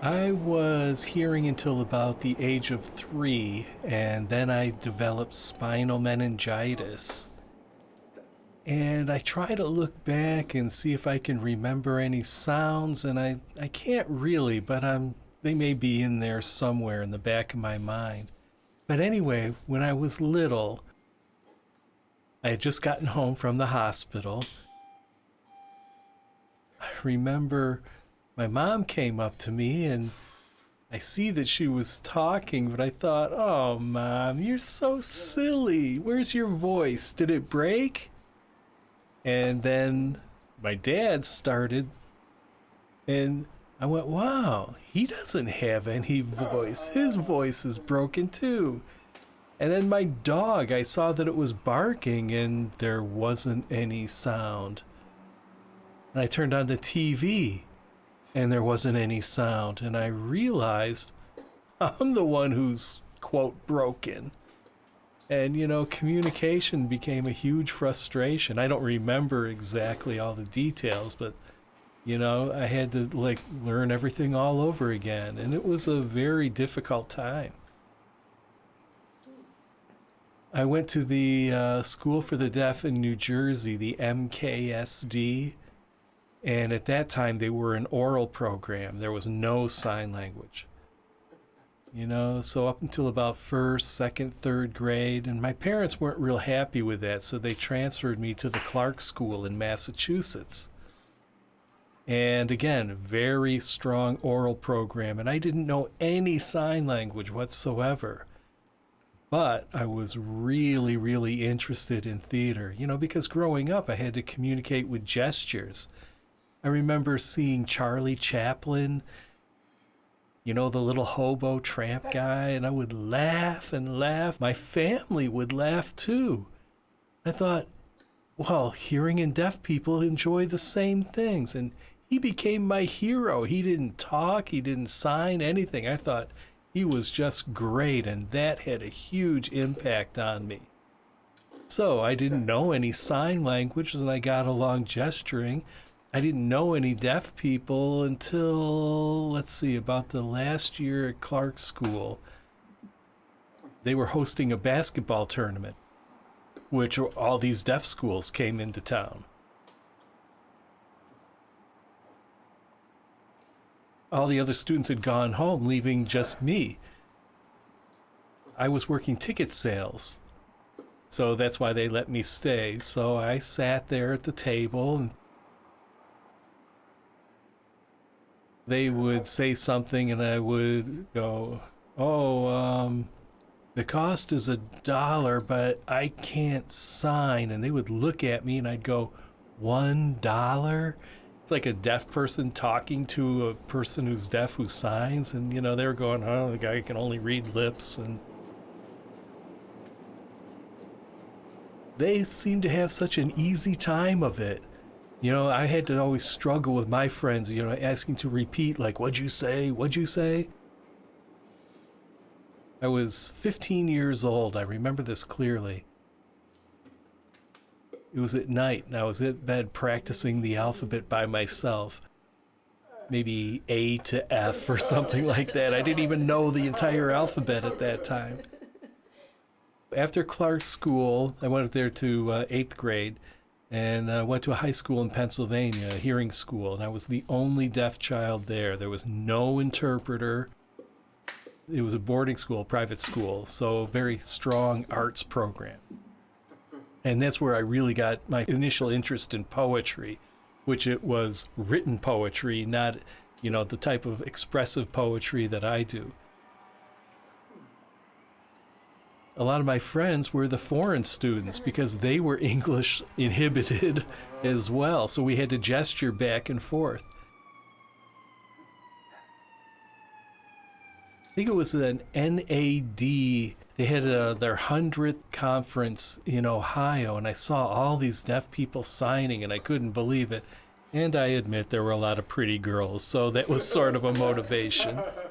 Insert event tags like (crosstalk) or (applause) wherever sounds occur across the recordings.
I was hearing until about the age of three, and then I developed spinal meningitis. And I try to look back and see if I can remember any sounds, and I, I can't really, but I'm they may be in there somewhere in the back of my mind. But anyway, when I was little, I had just gotten home from the hospital. I remember my mom came up to me and I see that she was talking, but I thought, oh, mom, you're so silly. Where's your voice? Did it break? And then my dad started, and I went, wow, he doesn't have any voice. His voice is broken too. And then my dog, I saw that it was barking and there wasn't any sound. And I turned on the TV and there wasn't any sound. And I realized (laughs) I'm the one who's, quote, broken. And, you know, communication became a huge frustration. I don't remember exactly all the details, but, you know, I had to, like, learn everything all over again. And it was a very difficult time. I went to the uh, School for the Deaf in New Jersey, the MKSD. And at that time, they were an oral program. There was no sign language. You know, so up until about first, second, third grade, and my parents weren't real happy with that, so they transferred me to the Clark School in Massachusetts. And again, very strong oral program, and I didn't know any sign language whatsoever. But I was really, really interested in theater, you know, because growing up I had to communicate with gestures. I remember seeing Charlie Chaplin, you know, the little hobo tramp guy, and I would laugh and laugh. My family would laugh too. I thought, well, hearing and deaf people enjoy the same things. And he became my hero. He didn't talk, he didn't sign anything. I thought he was just great, and that had a huge impact on me. So I didn't know any sign languages, and I got along gesturing. I didn't know any deaf people until, let's see, about the last year at Clark School. They were hosting a basketball tournament, which all these deaf schools came into town. All the other students had gone home, leaving just me. I was working ticket sales, so that's why they let me stay. So I sat there at the table and they would say something and I would go, oh, um, the cost is a dollar, but I can't sign. And they would look at me and I'd go, one dollar? It's like a deaf person talking to a person who's deaf who signs. And, you know, they were going, oh, the guy can only read lips. And they seem to have such an easy time of it. You know, I had to always struggle with my friends, you know, asking to repeat, like, what'd you say? What'd you say? I was 15 years old. I remember this clearly. It was at night, and I was at bed practicing the alphabet by myself. Maybe A to F or something like that. I didn't even know the entire alphabet at that time. After Clark School, I went there to uh, eighth grade and uh, went to a high school in Pennsylvania, a hearing school, and I was the only deaf child there. There was no interpreter. It was a boarding school, private school, so very strong arts program. And that's where I really got my initial interest in poetry, which it was written poetry, not, you know, the type of expressive poetry that I do. A lot of my friends were the foreign students because they were (laughs) English inhibited as well. So we had to gesture back and forth. I think it was an NAD. They had a, their 100th conference in Ohio, and I saw all these deaf people signing, and I couldn't believe it. And I admit there were a lot of pretty girls, so that was sort of a motivation. (laughs)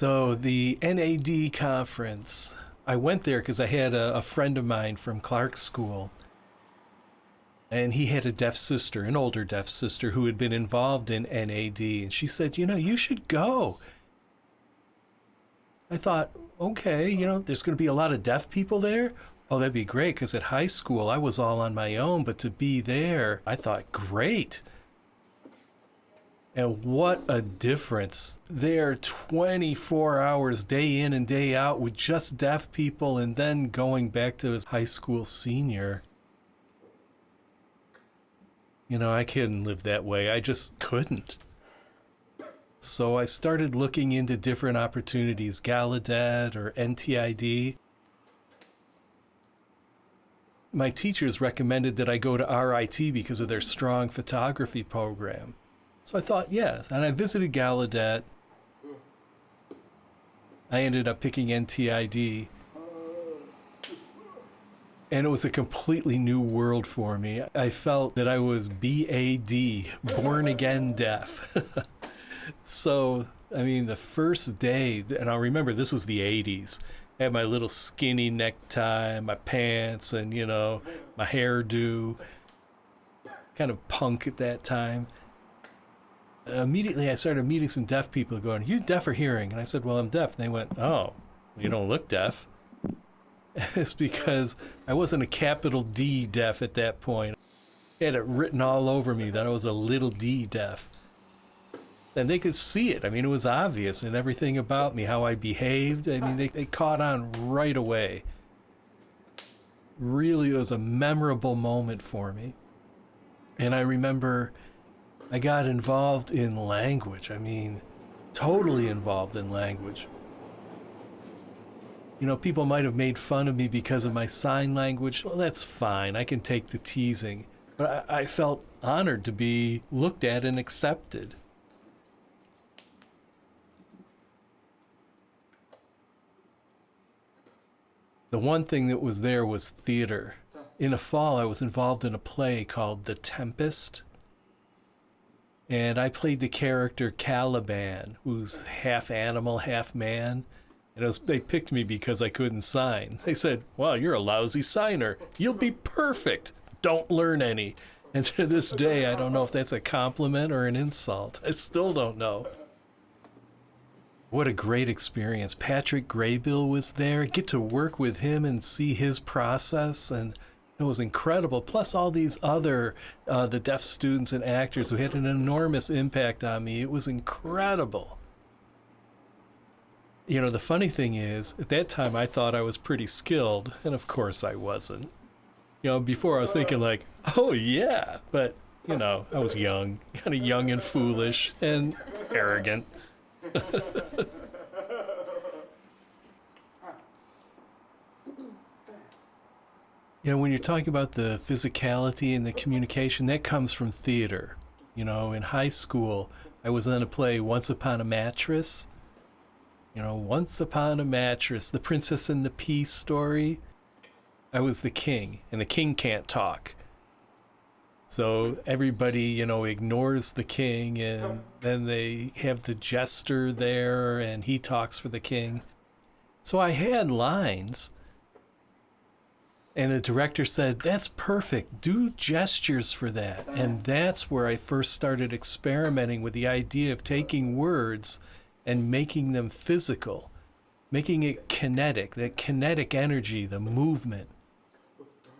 So the NAD conference, I went there because I had a, a, friend of mine from Clark School. And he had a deaf sister, an older deaf sister, who had been involved in NAD. And she said, You know, you should go. I thought, okay, you know, there's going to be a lot of deaf people there. Oh, that'd be great because at high school I was all on my own, but to be there, I thought, great. And what a difference. There 24 hours day in and day out with just deaf people and then going back to his high school senior. You know, I couldn't live that way. I just couldn't. So I started looking into different opportunities, Gallaudet or NTID. My teachers recommended that I go to RIT because of their strong photography program. So I thought, yes. And I visited Gallaudet. I ended up picking NTID. And it was a completely new world for me. I felt that I was BAD, born again deaf. (laughs) so, I mean, the first day, and I'll remember this was the 80s. I had my little skinny necktie, my pants, and, you know, my hairdo. Kind of punk at that time. Immediately, I started meeting some deaf people going, You deaf or hearing? And I said, Well, I'm deaf. And they went, Oh, you don't look deaf. (laughs) it's because I wasn't a capital D deaf at that point. I had it written all over me that I was a little d deaf and they could see it. I mean, it was obvious in everything about me, how I behaved. I mean, they, they caught on right away. Really, it was a memorable moment for me. And I remember I got involved in language. I mean, totally involved in language. You know, people might have made fun of me because of my sign language. Well, that's fine. I can take the teasing. But I, I felt honored to be looked at and accepted. The one thing that was there was theater. In the fall, I was involved in a play called The Tempest. And I played the character Caliban, who's half animal, half man. And was, they picked me because I couldn't sign. They said, Wow, you're a lousy signer. You'll be perfect. Don't learn any. And to this day, I don't know if that's a compliment or an insult. I still don't know. What a great experience. Patrick Graybill was there. Get to work with him and see his process and it was incredible. Plus all these other uh, the deaf students and actors who had an enormous impact on me. It was incredible. You know, the funny thing is, at that time I thought I was pretty skilled, and of course I wasn't. You know, before I was thinking like, "Oh yeah," but you know, I was young, kind of young and foolish and arrogant. (laughs) You know, when you're talking about the physicality and the communication, that comes from theater. You know, in high school, I was in a play, Once Upon a Mattress. You know, Once Upon a Mattress, the Princess and the Pea story. I was the king, and the king can't talk. So everybody, you know, ignores the king, and then they have the jester there, and he talks for the king. So I had lines, and the director said, That's perfect. Do gestures for that. And that's where I first started experimenting with the idea of taking words and making them physical, making it kinetic, that kinetic energy, the movement.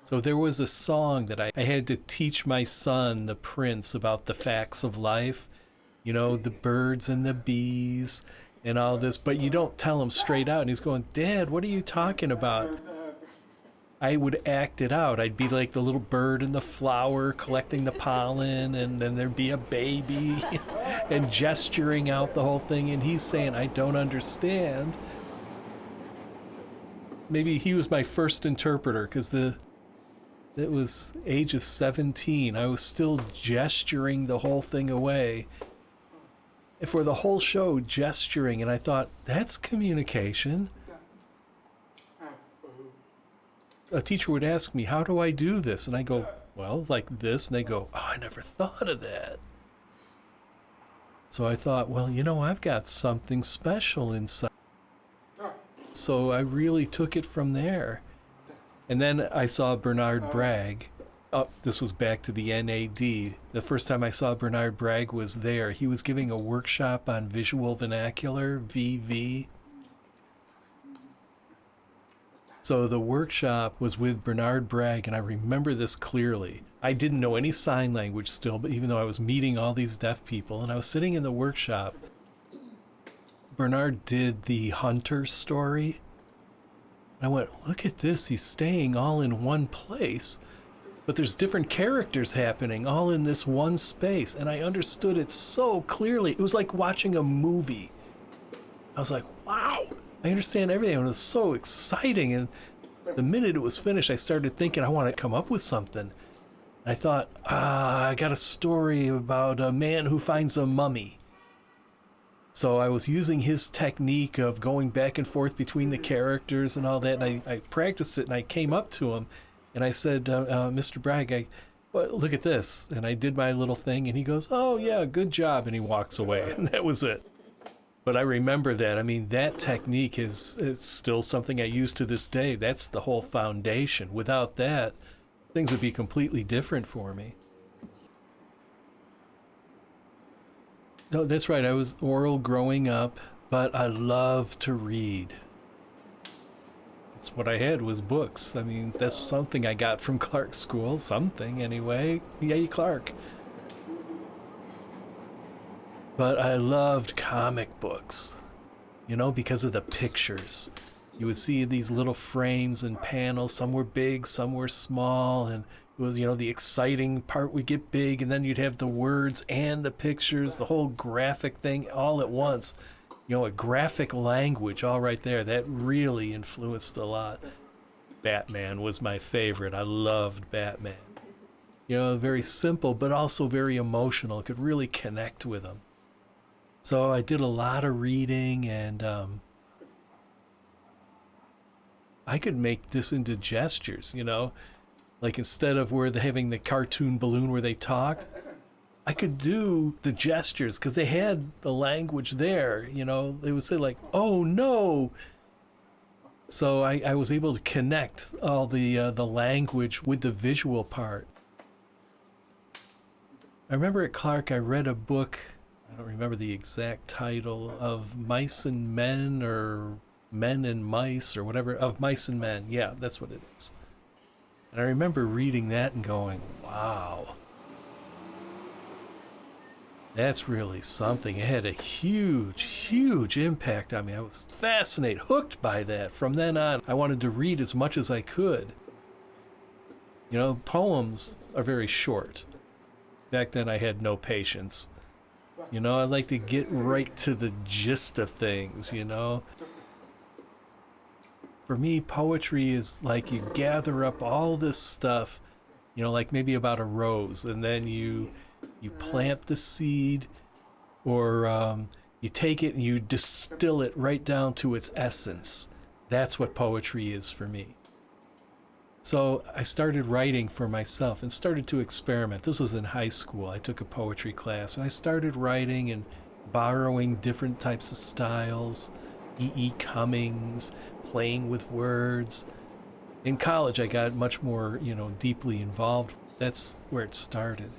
So there was a song that I, I had to teach my son, the prince, about the facts of life. You know, the birds and the bees and all this, but you don't tell him straight out. And he's going, Dad, what are you talking about? I would act it out. I'd be like the little bird in the flower collecting the pollen, and then there'd be a baby (laughs) and gesturing out the whole thing. And he's saying, I don't understand. Maybe he was my first interpreter because the it was age of 17. I was still gesturing the whole thing away. And For the whole show, gesturing, and I thought, that's communication. A teacher would ask me, how do I do this? And I go, well, like this. And they go, oh, I never thought of that. So I thought, well, you know, I've got something special inside. So I really took it from there. And then I saw Bernard Bragg, Oh, this was back to the NAD. The first time I saw Bernard Bragg was there. He was giving a workshop on visual vernacular, VV. So the workshop was with Bernard Bragg, and I remember this clearly. I didn't know any sign language still, but even though I was meeting all these deaf people, and I was sitting in the workshop, Bernard did the hunter story. I went, look at this, he's staying all in one place but there's different characters happening all in this one space and i understood it so clearly it was like watching a movie i was like wow i understand everything and it was so exciting and the minute it was finished i started thinking i want to come up with something i thought ah i got a story about a man who finds a mummy so I was using his technique of going back and forth between the characters and all that, and I, I practiced it, and I came up to him, and I said, uh, uh, Mr. Bragg, I, well, look at this. And I did my little thing, and he goes, Oh, yeah, good job. And he walks away, (laughs) and that was it. But I remember that. I mean, that technique is, is still something I use to this day. That's the whole foundation. Without that, things would be completely different for me. No, that's right. I was oral growing up, but I love to read that's what I had was books. I mean, that's something I got from (laughs) Clark School. Something, anyway. Yay, Clark. But I loved comic books, you know, because of the pictures. You would see these little frames and panels. Some were big, some were small, and it was, you know, the exciting part would get big, and then you'd have the words and the pictures, the whole graphic thing all at once you know, a graphic language all right there. That really influenced a lot. Batman was my favorite. I loved Batman. You know, very simple, but also very emotional. could really connect with him. So I did a lot of reading and um, I could make this into gestures, you know, like instead of where they're having the cartoon balloon where they talk, I could do the gestures because they had the language there. You know, they would say like, "Oh no." So I, I was able to connect all the uh, the language with the visual part. I remember at Clark, I read a book. Don't remember the exact title of Mice and Men or Men and Mice or whatever of Mice and Men. Yeah, that's what it is. And I remember reading that and going, "Wow." That's really something. It had a huge, huge impact on me. I was fascinated, hooked by that. From then on, I wanted to read as much as I could. You know, poems are very short. Back then, I had no patience. You know, I like to get right to the gist of things, you know. For me, poetry is like you gather up all this stuff, you know, like maybe about a rose, and then you you plant the seed or um, you take it and you distill it right down to its essence. That's what poetry is for me. So I started writing for myself and started to experiment. This was in high school. I took a poetry class and I started writing and borrowing different types of styles, E. E. Cummings, playing with words. In college, I got much more, you know, deeply involved. That's where it started.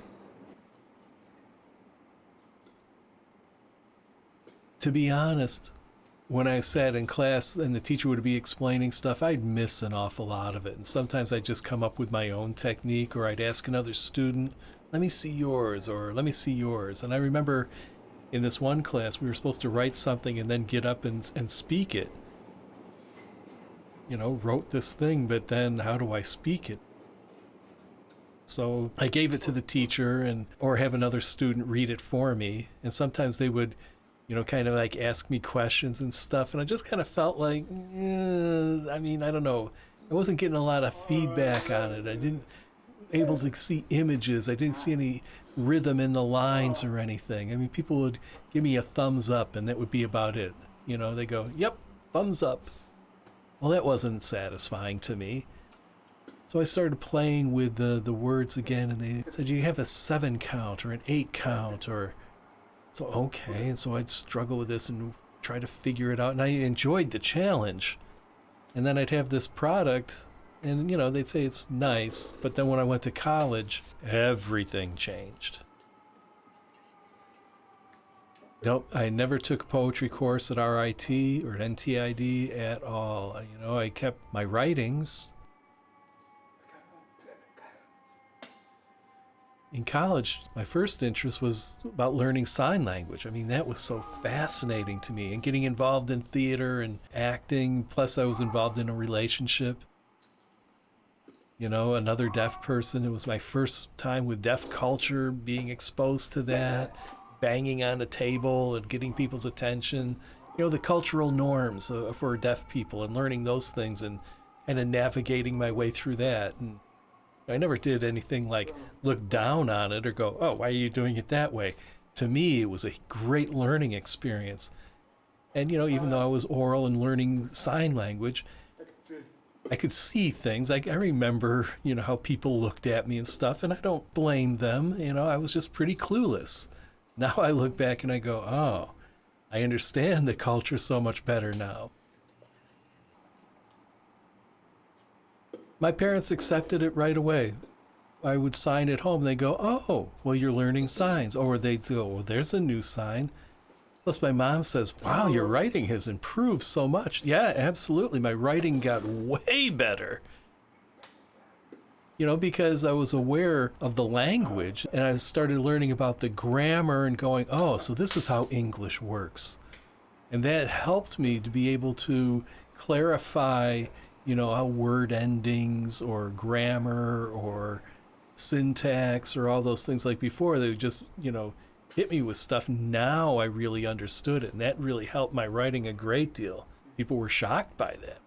to be honest, when I sat in class and the teacher would be explaining stuff, I'd miss an awful lot of it. And sometimes I'd just come up with my own technique, or I'd ask another student, let me see yours, or let me see yours. And I remember in this one class, we were supposed to write something and then get up and, and speak it. You know, wrote this thing, but then how do I speak it? So I gave it to the teacher and or have another student read it for me. And sometimes they would you know, kind of like ask me questions and stuff. And I just kind of felt like, eh, I mean, I don't know. I wasn't getting a lot of feedback on it. I didn't able to see images. I didn't see any rhythm in the lines or anything. I mean, people would give me a thumbs up and that would be about it. You know, they go, yep, thumbs up. Well, that wasn't satisfying to me. So I started playing with the, the words again and they said, you have a seven count or an eight count or so, okay, and so I'd struggle with this and try to figure it out, and I enjoyed the challenge. And then I'd have this product, And, you know, they'd say it's nice, but then when I went to college, everything changed. Nope, I never took a poetry course at RIT or at NTID at all. You know, I kept my writings. In college, my first interest was about learning sign language. I mean, that was so fascinating to me and getting involved in theater and acting. Plus, I was involved in a relationship. You know, another deaf person. It was my first time with deaf culture, being exposed to that banging on a table and getting people's attention. You know, the cultural norms uh, for deaf people and learning those things and and navigating my way through that. And I never did anything like look down on it or go, "Oh, why are you doing it that way?" To me, it was a great learning experience. And you know, even though I was oral and learning sign language, I could see things. I, I remember, you know, how people looked at me and stuff, and I don't blame them. You know, I was just pretty clueless. Now I look back and I go, oh, I understand the culture so much better now. My parents accepted it right away. I would sign at home. They go, oh, well, you're learning signs. Or they'd go, well, there's a new sign. Plus, my mom says, wow, your oh. writing has improved so much. Yeah, absolutely. My writing got way better you know, because I was aware of the language and I started learning about the grammar and going, oh, so this is how English works. And that helped me to be able to clarify, you know, how word endings or grammar or syntax or all those things like before, they just, you know, hit me with stuff. Now I really understood it. And that really helped my writing a great deal. People were shocked by that.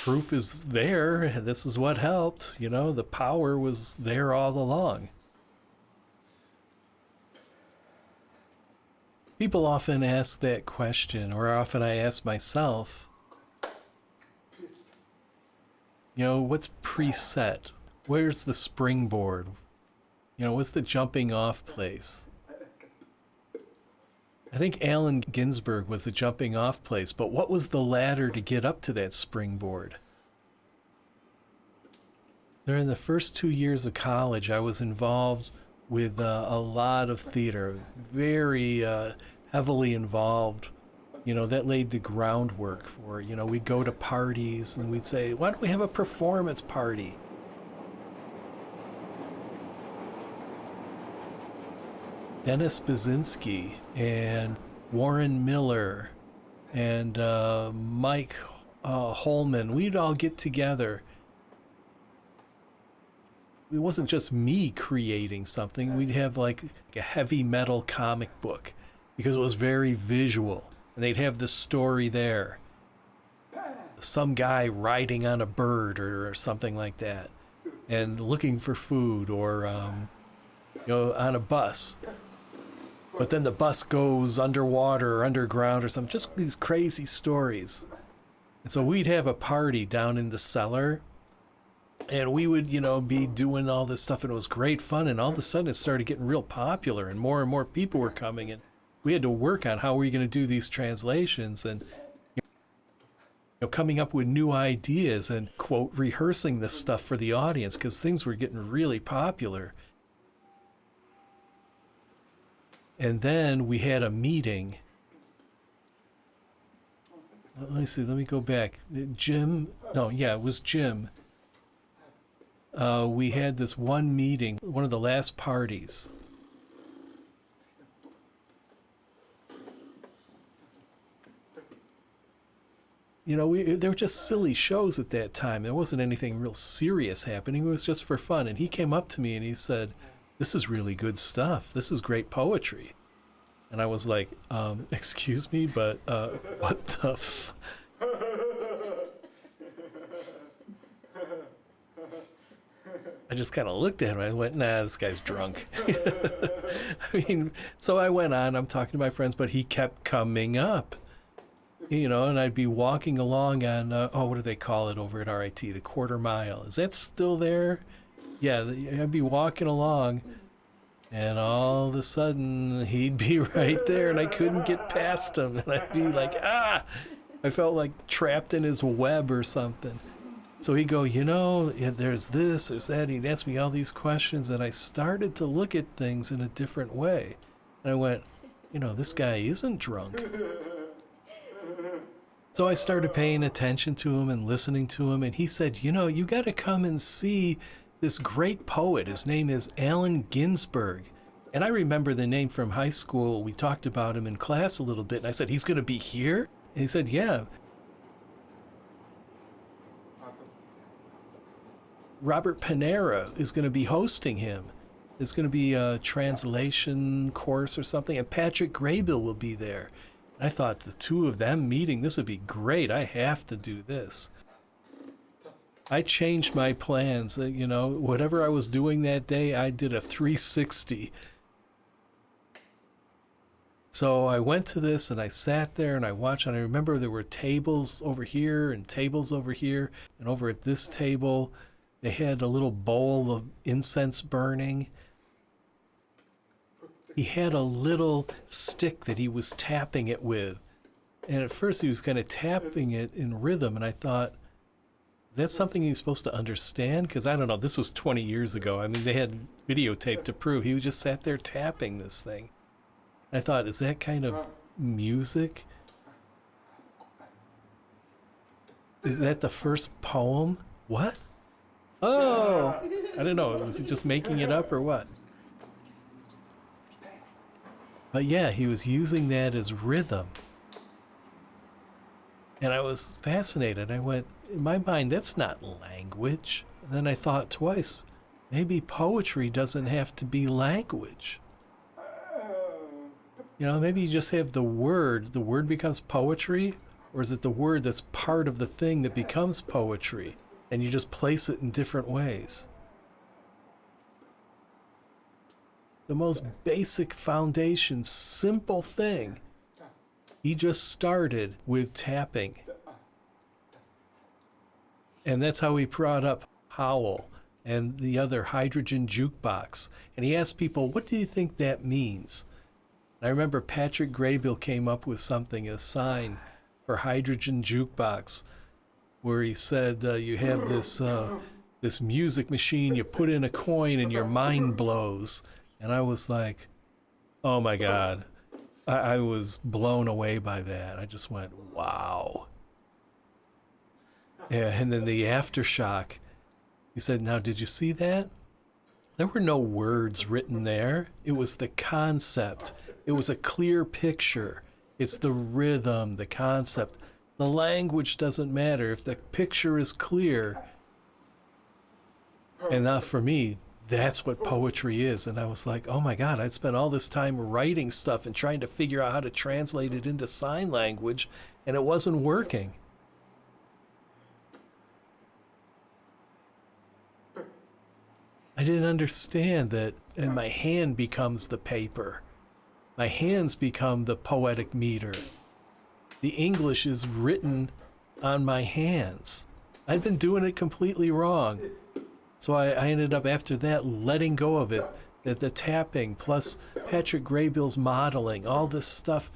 proof is there. This is what helped. You know, the power was there all along. People often ask that question, or often I ask myself, you know, what's preset? Where's the springboard? You know, what's the jumping off place? I think Allen Ginsberg was the jumping off place, but what was the ladder to get up to that springboard? During the first two years of college, I was involved with uh, a lot of theater, very uh, heavily involved. You know, that laid the groundwork for, you know, we'd go to parties and we'd say, why don't we have a performance party? Dennis Basinski and Warren Miller and uh, Mike uh, Holman, we'd all get together. It wasn't just me creating something. We'd have like a heavy metal comic book because it was very visual. And they'd have the story there. Some guy riding on a bird or, or something like that and looking for food or, um, you know, on a bus but then the bus goes underwater or underground or something. Just these crazy stories. And so we'd have a party down in the cellar and we would, you know, be doing all this stuff and it was great fun. And all of a sudden it started getting real popular and more and more people were coming and we had to work on how we were going to do these translations and you know, coming up with new ideas and quote rehearsing this stuff for the audience because things were getting really popular. And then we had a meeting. Let me see, let me go back. Jim, no, yeah, it was Jim. Uh, we had this one meeting, one of the last parties. You know, we, they were just silly shows at that time. There wasn't anything real serious happening. It was just for fun. And he came up to me and he said, this is really good stuff. This is great poetry. And I was like, um, (laughs) excuse me, but uh, what the f? I just kind of looked at him. I went, nah, this guy's drunk. (laughs) I mean, so I went on. I'm talking to my friends, but he kept coming up. You know, and I'd be walking along on, uh, oh, what do they call it over at RIT? The quarter mile. Is that still there? yeah, I'd be walking along, and all of a sudden he'd be (laughs) right there, and I couldn't get past him, and I'd be like, ah, I felt like trapped in his web or something. So he'd go, you know, there's this, there's that. He'd ask me all these questions, and I started to look at things in a different way. And I went, you know, this guy isn't drunk. (laughs) So I started paying attention to him and listening to him, and he said, you know, you got to come and see this great poet. His name is Allen Ginsberg. And I remember the name from high school. We talked about him in class a little bit, and I said, he's going to be here? And he said, yeah. Robert Panara is going to be hosting him. It's going to be a translation course or something, and Patrick Graybill will be there. I thought the two of them meeting, this would be great. I have to do this. I changed my plans. Uh, you know, whatever I was doing that day, I did a 360. So I went to this and I sat there and I watched, and I remember there were tables over here and tables over here, and over at this table, they had a little bowl of incense burning. He had a little stick that he was tapping it with. And at first he was kind of tapping it in rhythm, and I thought, is that something he's supposed to understand? Because I don't know, this was 20 years ago. I mean, they had videotape to prove. He was just sat there tapping this thing. And I thought, is that kind of music? Is that the first poem? What? Oh, (laughs) I don't know. Was he just making it up or what? But yeah, he was using that as rhythm. And I was fascinated. I went, in my mind, that's not language. And then I thought twice, maybe poetry doesn't have to be language. You know, maybe you just have the word, the word becomes poetry, or is it the word that's part of the thing that becomes poetry? And you just place it in different ways. The most basic foundation, simple thing. He just started with tapping. And that's how he brought up Howl and the other hydrogen jukebox. And he asked people, what do you think that means? And I remember Patrick Graybill came up with something, a sign for hydrogen jukebox, where he said, uh, you have this, uh, this music machine, you put in a coin and your mind blows. And I was like, oh my God. I, I was blown away by that. I just went, wow. Yeah, and then the aftershock. He said, now did you see that? There were no words written there. It was the concept. It was a clear picture. It's the rhythm, the concept. The language doesn't matter. If the picture is clear, and not for me, that's what poetry is. And I was like, oh my God, I spent all this time writing stuff and trying to figure out how to translate it into sign language, and it wasn't working. I didn't understand that, and my hand becomes the paper. My hands become the poetic meter. The English is written on my hands. I'd been doing it completely wrong. So I, I ended up after that letting go of it. The, the tapping plus Patrick Graybill's modeling, all this stuff.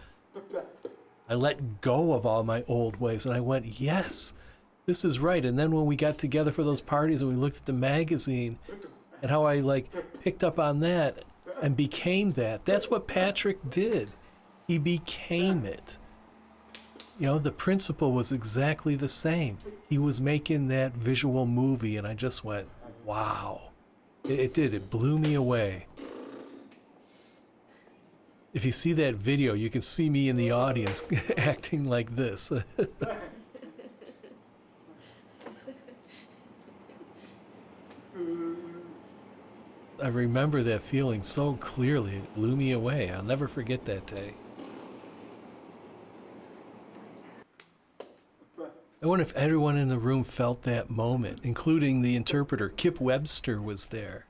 I let go of all my old ways and I went, yes, this is right. And then when we got together for those parties and we looked at the magazine and how I like picked up on that and became that, that's what Patrick did. He became it. You know, the principle was exactly the same. He was making that visual movie and I just went, Wow. It, it did. It blew me away. If you see that video, you can see me in the audience (laughs) acting like this. (laughs) I remember that feeling so clearly. It blew me away. I'll never forget that day. I wonder if everyone in the room felt that moment, including the interpreter. Kip Webster was there.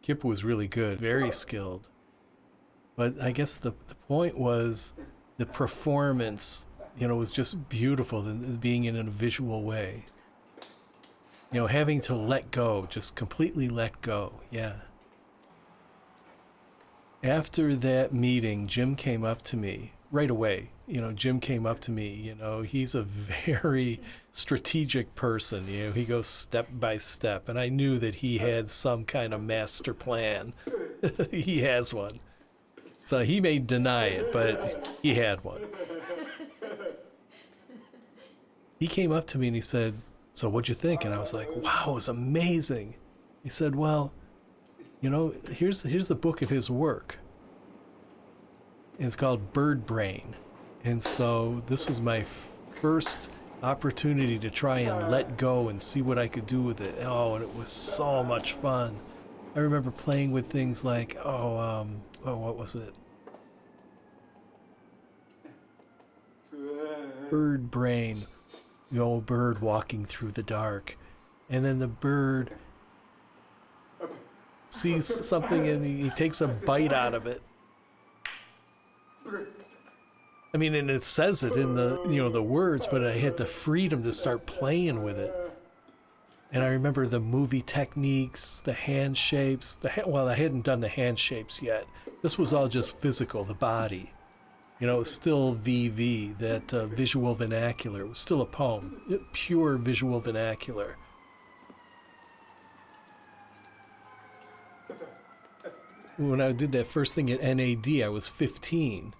Kip was really good, very skilled. But I guess the, the point was the performance, you know, was just beautiful, being in a visual way. You know, having to let go, just completely let go. Yeah. After that meeting, Jim came up to me right away. You know, Jim came up to me. You know, he's a (laughs) very strategic person. You know, he goes step by step. And I knew that he had some kind of master plan. (laughs) he has one. So he may deny it, but he had one. (laughs) He came up to me and he said, So what'd you think? And I was like, Wow, it was amazing. He said, Well, you know, here's here's the book of his work. It's called Bird Brain. And so this was my first opportunity to try and let go and see what I could do with it. Oh, and it was so much fun. I remember playing with things like, oh, um, oh, what was it? Bird brain, the old bird walking through the dark. And then the bird sees something and he, he takes a bite out of it. I mean, and it says it in the, you know, the words, but I had the freedom to start playing with it. And I remember the movie techniques, the hand shapes, the ha- well, I hadn't done the hand shapes yet. This was all just physical, the body. You know, it was still VV, that uh, visual vernacular. It was still a poem, pure visual vernacular. When I did that first thing at NAD, I was 15.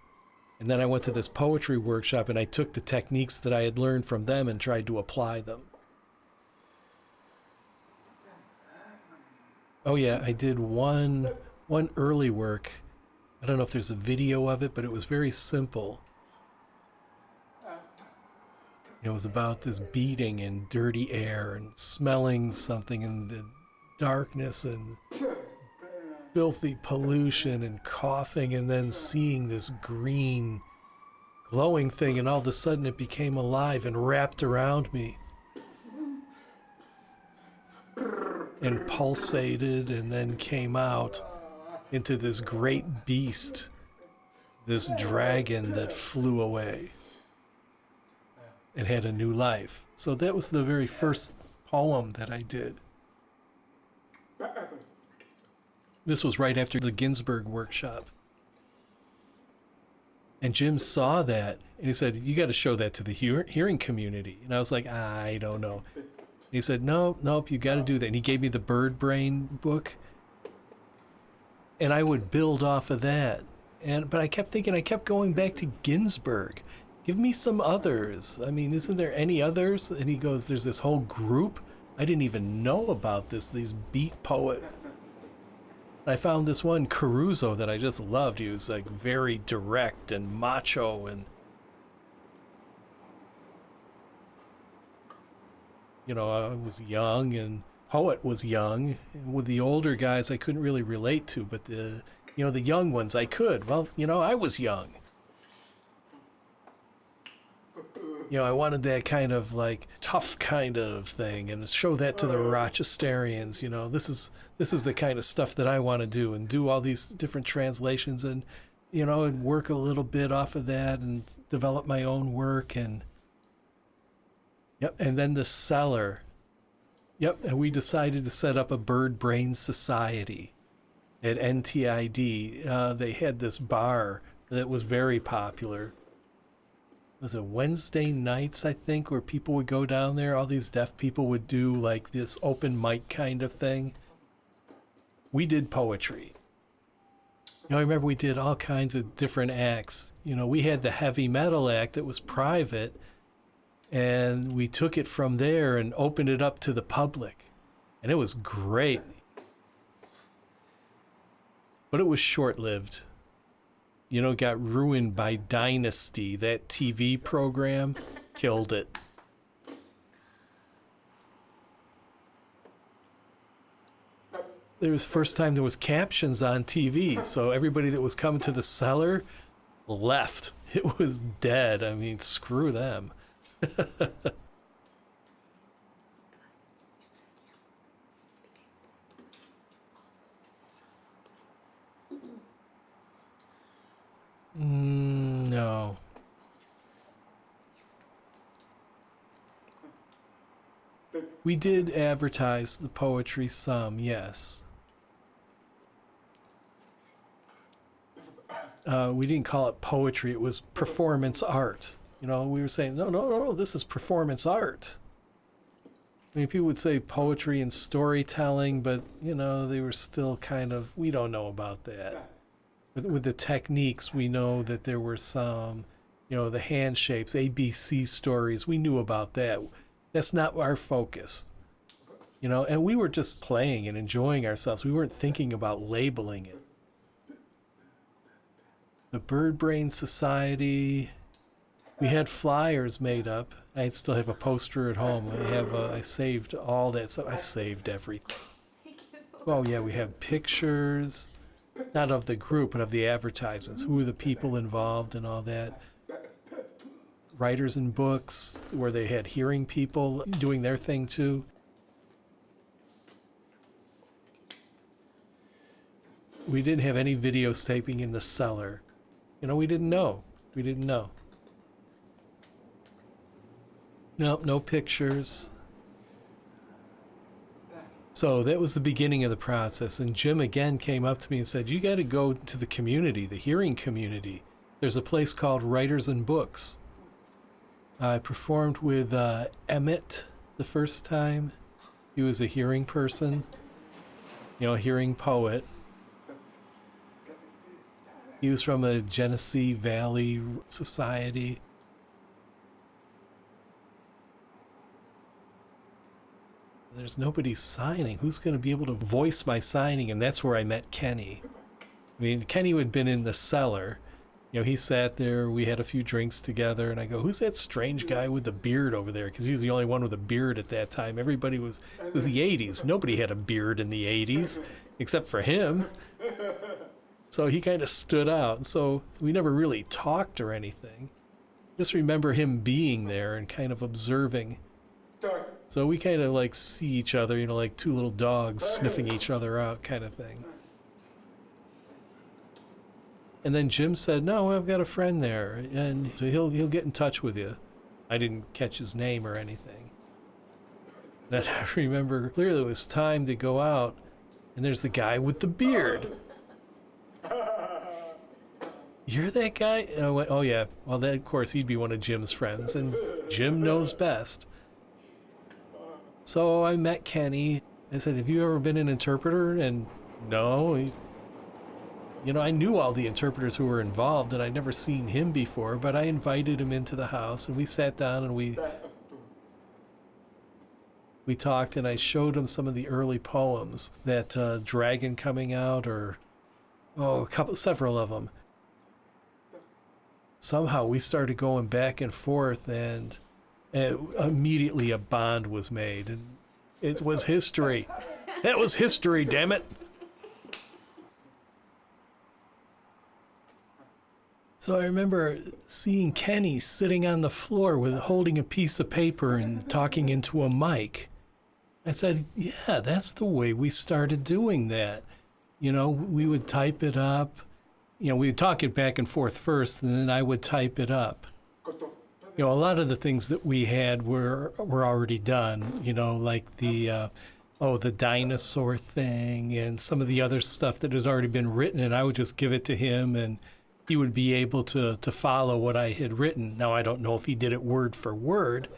And then I went to this poetry workshop and I took the techniques that I had learned from them and tried to apply them. Oh yeah, I did one one early work. I don't know if there's a video of it, but it was very simple. It was about this beating in dirty air and smelling something in the darkness and filthy pollution and coughing and then seeing this green glowing thing and all of a sudden it became alive and wrapped around me and pulsated and then came out into this great beast this dragon that flew away and had a new life so that was the very first poem that i did this was right after the Ginsberg workshop. And Jim saw that and he said, You got to show that to the hear- hearing community. And I was like, I don't know. And he said, No, nope, you got to do that. And he gave me the Bird Brain book. And I would build off of that. And but I kept thinking, I kept going back to Ginsberg. Give me some others. I mean, isn't there any others? And he goes, There's this whole group. I didn't even know about this, these beat poets. I found this one Corso that I just loved. He was like very direct and macho and you know, I was young and Poet was young. With the older guys I couldn't really relate to, but the you know, the young ones I could. Well, you know, I was young. you know, I wanted that kind of like tough kind of thing and show that to the oh. Rochesterians, you know, this is this is the kind of stuff that I want to do and do all these different translations and you know, and work a little bit off of that and develop my own work and Yep, and then the cellar. Yep, and we decided to set up a bird brain society at NTID. Uh, they had this bar that was very popular was it Wednesday nights, I think, where people would go down there. All these deaf people would do like this open mic kind of thing. We did poetry. You know, I remember we did all kinds of different acts. You know, we had the heavy metal act that was private, and we took it from there and opened it up to the public. And it was great. But it was short lived you know, got ruined by Dynasty. That TV program killed it. There was first time there was captions on TV, so everybody that was coming to the cellar left. (laughs) It was dead. I mean, screw them. Mm, no. We did advertise the poetry some, yes. Uh, we didn't call it poetry, it was performance art. You know, we were saying, no, no, no, no, this is performance art. I mean, people would say poetry and storytelling, but, you know, they were still kind of, we don't know about that. With, with the techniques, we know that there were some, you know, the hand shapes, ABC stories, we knew about that. That's not our focus. You know, and we were just playing and enjoying ourselves. We weren't thinking about labeling it. The Bird Brain Society, we had flyers made up. I still have a poster at home. I have uh, I saved all that stuff. I saved everything. Oh yeah, we have pictures, not of the group, but of the advertisements. Who are the people involved and all that. Writers and books, where they had hearing people doing their thing too. We didn't have any videotaping in the cellar. You know, we didn't know. We didn't know. Nope, no pictures. So that was the beginning of the process. And Jim again came up to me and said, You got to go to the community, the hearing community. There's a place called Writers and Books. I performed with uh, Emmett the first time. He was a hearing person, you know, a hearing poet. He was from a Genesee Valley Society. There's nobody signing. Who's going to be able to voice my signing? And that's where I met Kenny. I mean, Kenny had been in the cellar. You know, he sat there. We had a few drinks together, and I go, "Who's that strange guy with the beard over there?" Because he was the only one with a beard at that time. Everybody was. It was the '80s. Nobody had a beard in the '80s, except for him. So he kind of stood out. So we never really talked or anything. Just remember him being there and kind of observing. So we kind of like see each other, you know, like two little dogs sniffing each other out, kind of thing. And then Jim said, "No, I've got a friend there, and so he'll he'll get in touch with you." I didn't catch his name or anything. And (laughs) I remember clearly it was time to go out, and there's the guy with the beard. (laughs) You're that guy? And I went, oh yeah. Well, then of course he'd be one of Jim's friends, and Jim knows best. So I met Kenny. I said, "Have you ever been an interpreter?" And no, he, you know, I knew all the interpreters who were involved, and I'd never seen him before. But I invited him into the house, and we sat down and we we talked, and I showed him some of the early poems that uh, Dragon coming out, or oh, a couple, several of them somehow we started going back and forth and, and immediately a bond was made and it was history. That was history damn it. So i remember seeing kenny sitting on the floor with holding a piece of paper and talking into a mic. I said yeah that's the way we started doing that. You know we would type it up. You know, we would talk it back and forth first, and then I would type it up. You know, a lot of the things that we had were were already done. You know, like the uh, oh, the dinosaur thing, and some of the other stuff that has already been written, and I would just give it to him, and he would be able to to follow what I had written. Now I don't know if he did it word for word,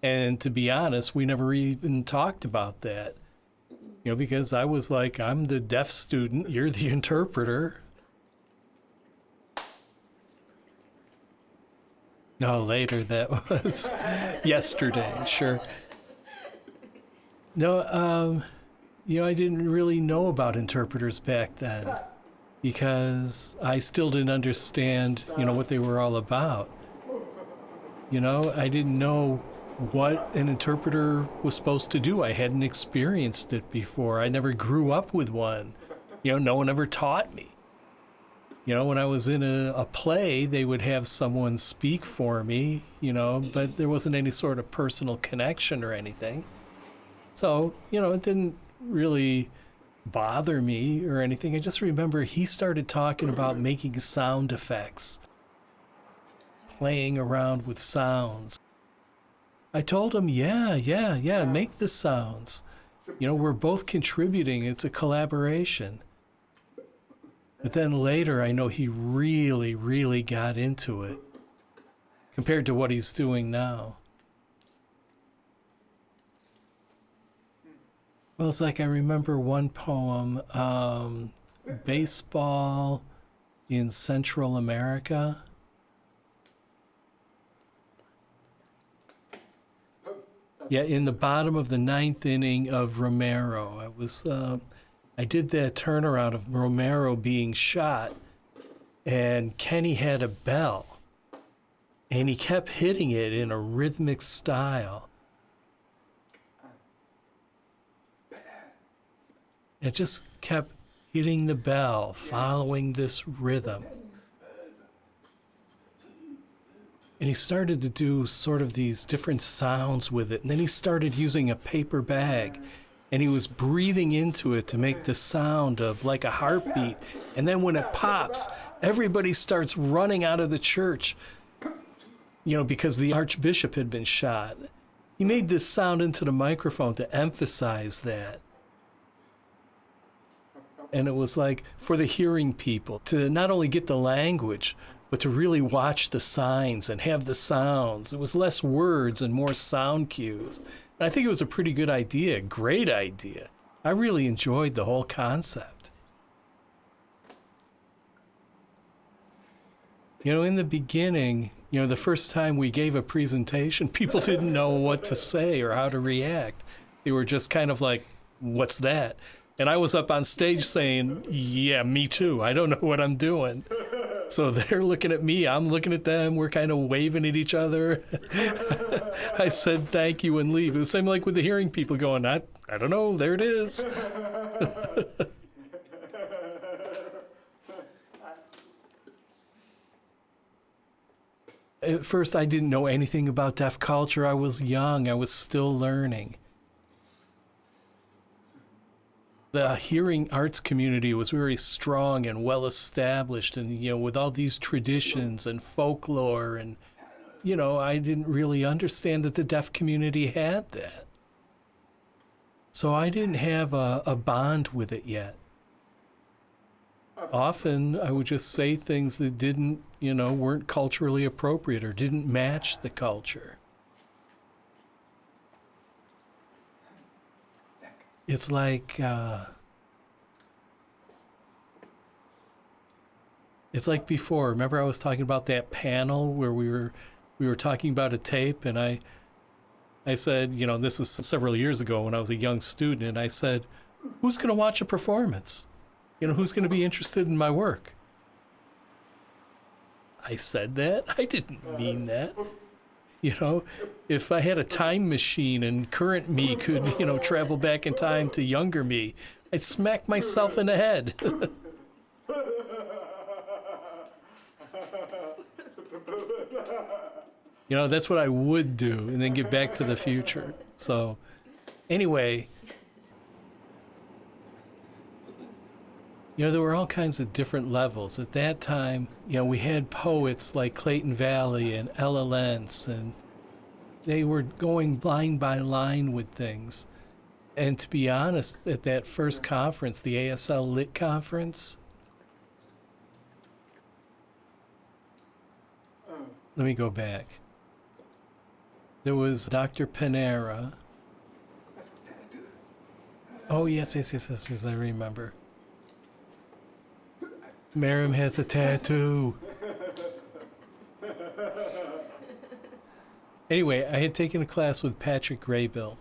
and to be honest, we never even talked about that. You know, because I was like, I'm the deaf student, you're the (laughs) interpreter, No, later. That was (laughs) yesterday. Sure. No, um, you know, I didn't really know about interpreters back then because I still didn't understand, you know, what they were all about. You know, I didn't know what an interpreter was supposed to do. I hadn't experienced it before. I never grew up with one. You know, no one ever taught me. You know, when I was in a, a play, they would have someone speak for me, you know, but there wasn't any sort of personal connection or anything. So, you know, it didn't really bother me or anything. I just remember he started talking about making sound effects, playing around with sounds. I told him, yeah, yeah, yeah, make the sounds. You know, we're both contributing. It's a collaboration. But then later, I know he really, really got into it compared to what he's doing now. Well, it's like I remember one poem, um, Baseball in Central America. Yeah, in the bottom of the ninth inning of Romero. It was, uh, I did that turnaround of Romero being shot, and Kenny had a bell, and he kept hitting it in a rhythmic style. It just kept hitting the bell, following this rhythm. And he started to do sort of these different sounds with it. And then he started using a paper bag and he was breathing into it to make the sound of like a heartbeat. And then when it pops, everybody starts running out of the church, you know, because the archbishop had been shot. He made this sound into the microphone to emphasize that. And it was like for the hearing people to not only get the language, but to really watch the signs and have the sounds. It was less words and more sound cues. I think it was a pretty good idea, great idea. I really enjoyed the whole concept. You know, in the beginning, you know, the first time we gave a presentation, (laughs) people didn't know what to say or how to react. They were just kind of like, what's that? And I was up on stage saying, yeah, me too. I don't know what I'm doing. So they're looking at me, I'm looking at them, we're kind of waving at each other. (laughs) I said thank you and leave. It was same like with the hearing people going, I, I don't know, there it is. (laughs) at first, I didn't know anything about deaf culture. I was young, I was still learning the hearing arts community was very strong and well established and you know with all these traditions and folklore and you know i didn't really understand that the deaf community had that. So i didn't have a, a bond with it yet. Often i would just say things that didn't you know weren't culturally appropriate or didn't match the culture it's like uh, it's like before. Remember, I was talking about that panel where we were we were talking about a tape, and I I said, you know, this was several years ago when I was a young student, and I said, who's going to watch a performance? You know, who's going to be interested in my work? I said that. I didn't mean that. (laughs) You know, if I had a time machine and current me could, you know, travel back in time to younger me, I'd smack myself in the head. (laughs) you know, that's what I would do and then get back to the future. So, anyway, you know, there were all kinds of different levels. At that time, you know, we had poets like Clayton Valli and Ella Lentz, and they were going line by line with things. And to be honest, at that first conference, the ASL Lit Conference, let me go back. There was Dr. Panara. Oh, yes, yes, yes, yes, yes, I remember. Miriam has a tattoo. anyway, I had taken a class with Patrick Graybill.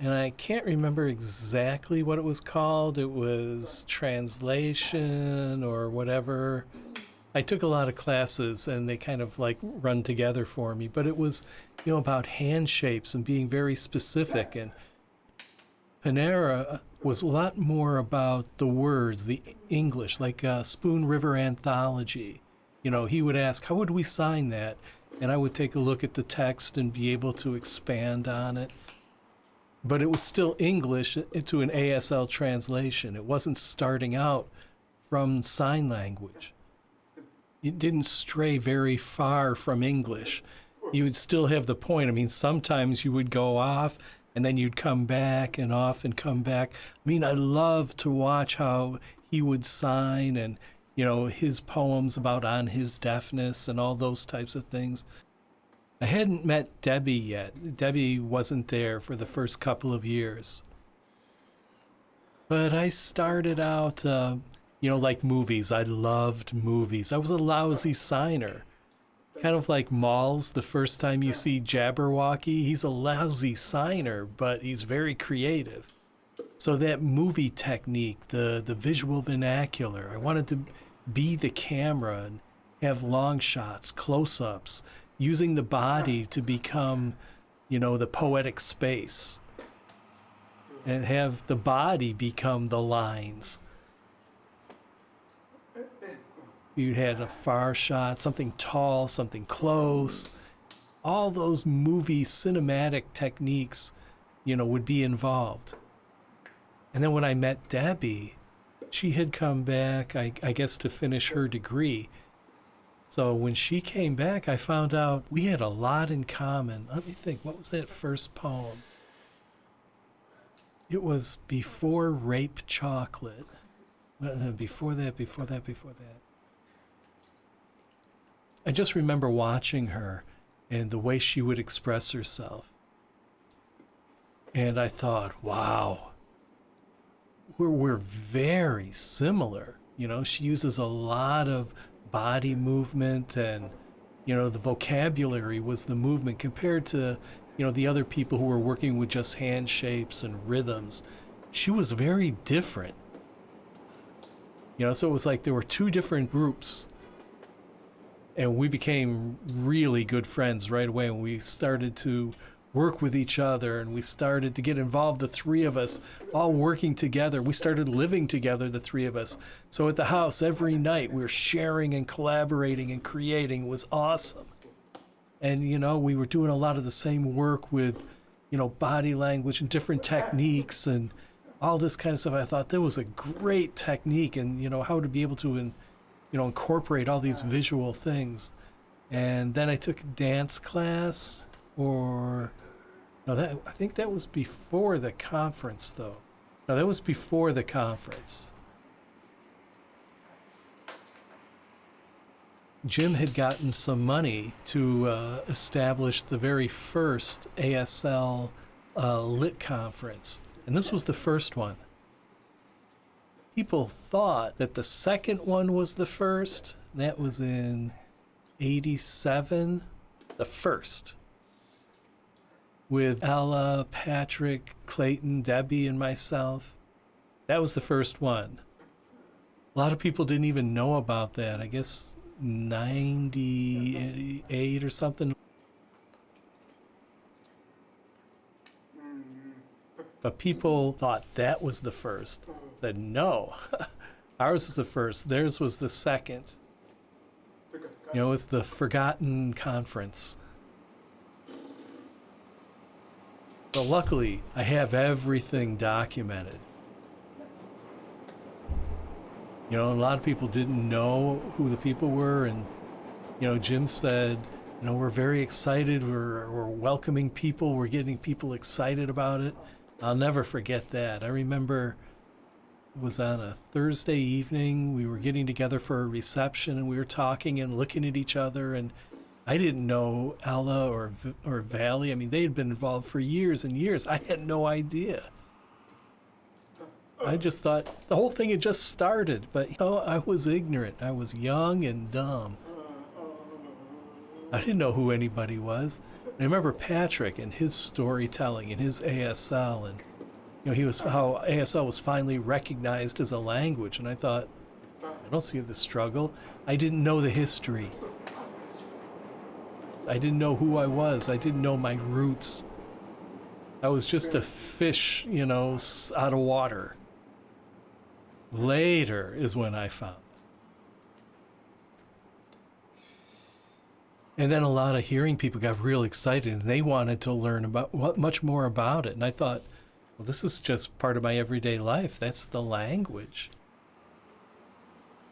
And I can't remember exactly what it was called. It was translation or whatever. I took a lot of classes and they kind of like run together for me, but it was, you know, about hand shapes and being very specific. And Panara was a lot more about the words, the English, like uh, Spoon River Anthology. You know, he would ask, How would we sign that? And I would take a look at the text and be able to expand on it. But it was still English into an ASL translation. It wasn't starting out from sign language. It didn't stray very far from English. you would still have the point. I mean, sometimes you would go off and then you'd come back and off and come back. I mean, I love to watch how he would sign and, you know, his poems about on his deafness and all those types of things. I hadn't met Debbie yet. Debbie wasn't there for the first couple of years. But I started out, uh, you know, like movies. I loved movies. I was a lousy signer. Kind of like Malls, the first time you see Jabberwocky, he's a lousy signer, but he's very creative. So that movie technique, the, the visual vernacular, I wanted to be the camera and have long shots, close ups, using the body to become, you know, the poetic space and have the body become the lines. You had a far shot, something tall, something close. All those movie cinematic techniques, you know, would be involved. And then when I met Debbie, she had come back, I, I guess, to finish her degree. So when she came back, I found out we had a lot in common. Let me think, what was that first poem? It was before Rape Chocolate. Before that, before that, before that. I just remember watching her and the way she would express herself. And I thought, wow, we're, we're very similar. You know, she uses a lot of body movement and, you know, the vocabulary was the movement compared to, you know, the other people who were working with just hand shapes and rhythms. She was very different. You know, so it was like there were two different groups. And we became really good friends right away. And we started to work with each other and we started to get involved, the three of us all working together. We started living together, the three of us. So at the house every night we were sharing and collaborating and creating. It was awesome and you know we were doing a lot of the same work with you know body language and different techniques and all this kind of stuff i thought that was a great technique and you know how to be able to in, you know incorporate all these visual things. And then i took dance class or no that i think that was before the conference though. No that was before the conference. Jim had gotten some money to uh, establish the very first ASL uh, lit conference, and this was the first one. People thought that the second one was the first. That was in 87. The first. With Ella, Patrick, Clayton, Debbie, and myself. That was the first one. A lot of people didn't even know about that. I guess 98 or something. But people thought that was the first. Said, no, (laughs) ours was the first. Theirs was the second. You know, it was the Forgotten Conference. But luckily, I have everything documented. You know, a lot of people didn't know who the people were, and you know, Jim said, you know, we're very excited. We're we're welcoming people. We're getting people excited about it. I'll never forget that. I remember was on a Thursday evening. We were getting together for a reception, and we were talking and looking at each other. And I didn't know Ella or or Valli. I mean, they had been involved for years and years. I had no idea. I just thought the whole thing had just started, but you know, I was ignorant. I was young and dumb. I didn't know who anybody was. I remember Patrick and his storytelling and his ASL and you know, he was how ASL was finally recognized as a language and I thought I don't see the struggle. I didn't know the history. I didn't know who I was. I didn't know my roots. I was just a fish, you know, out of water. Later is when I found. And then a lot of hearing people got real excited and they wanted to learn about what much more about it. And I thought, well, this is just part of my everyday life. That's the language.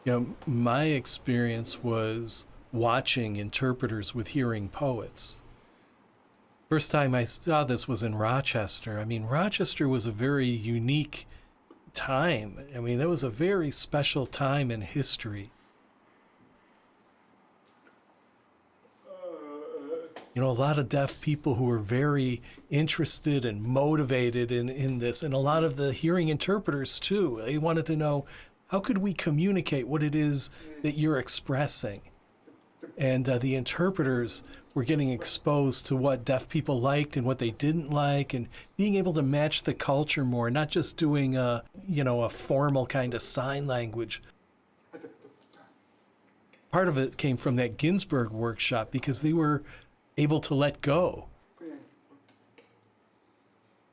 You know, my experience was watching interpreters with hearing poets. First time I saw this was in Rochester. I mean, Rochester was a very unique time. I mean, it was a very special time in history. You know, a lot of deaf people who were very interested and motivated in, in this, and a lot of the hearing interpreters too. They wanted to know how could we communicate what it is that you're expressing? And uh, the interpreters were getting exposed to what deaf people liked and what they didn't like, and being able to match the culture more, not just doing a you know a formal kind of sign language. Part of it came from that Ginsberg workshop because they were able to let go.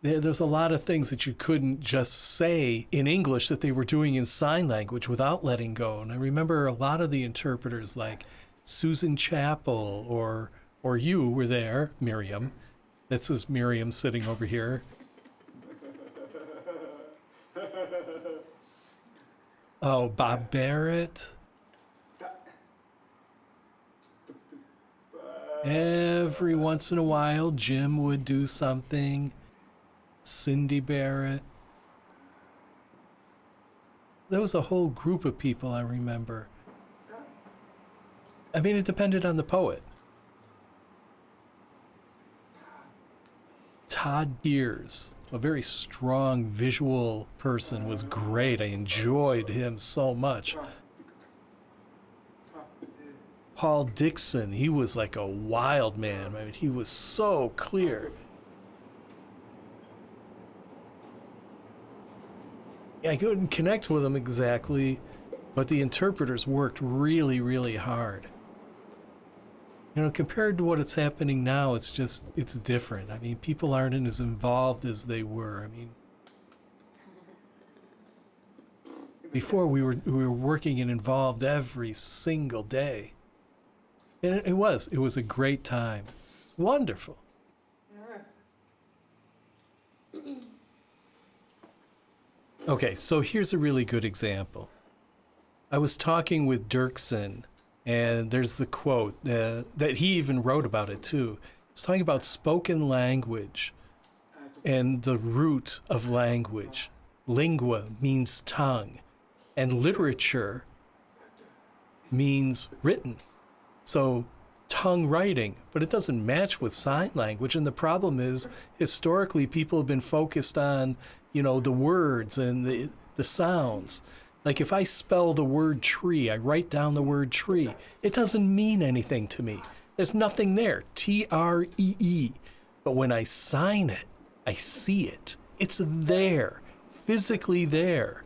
There, there's a lot of things that you couldn't just say in English that they were doing in sign language without letting go. And I remember a lot of the interpreters, like Susan Chapel or or you were there, Miriam. This is Miriam sitting over here. Oh, Bob Barrett. Every once in a while, Jim would do something. Cindy Barrett. There was a whole group of people I remember. I mean, it depended on the poet. Todd Gears, a very strong visual person, was great. I enjoyed him so much. Paul Dixon, he was like a wild man. I mean, he was so clear. I couldn't connect with him exactly, but the interpreters worked really, really hard. You know, compared to what it's happening now, it's just, it's different. I mean, people aren't as involved as they were. I mean, before we were, we were working and involved every single day. And it, was, it was a great time. Wonderful. Okay, so here's a really good example. I was talking with Dirksen, and there's the quote uh, that he even wrote about it too. It's talking about spoken language and the root of language. Lingua means tongue, and literature means written. So tongue writing, but it doesn't match with sign language. And the problem is, historically, people have been focused on, you know, the words and the, the sounds. Like if I spell the word tree, I write down the word tree, it doesn't mean anything to me. There's nothing there. T R E E. But when I sign it, I see it. It's there, physically there.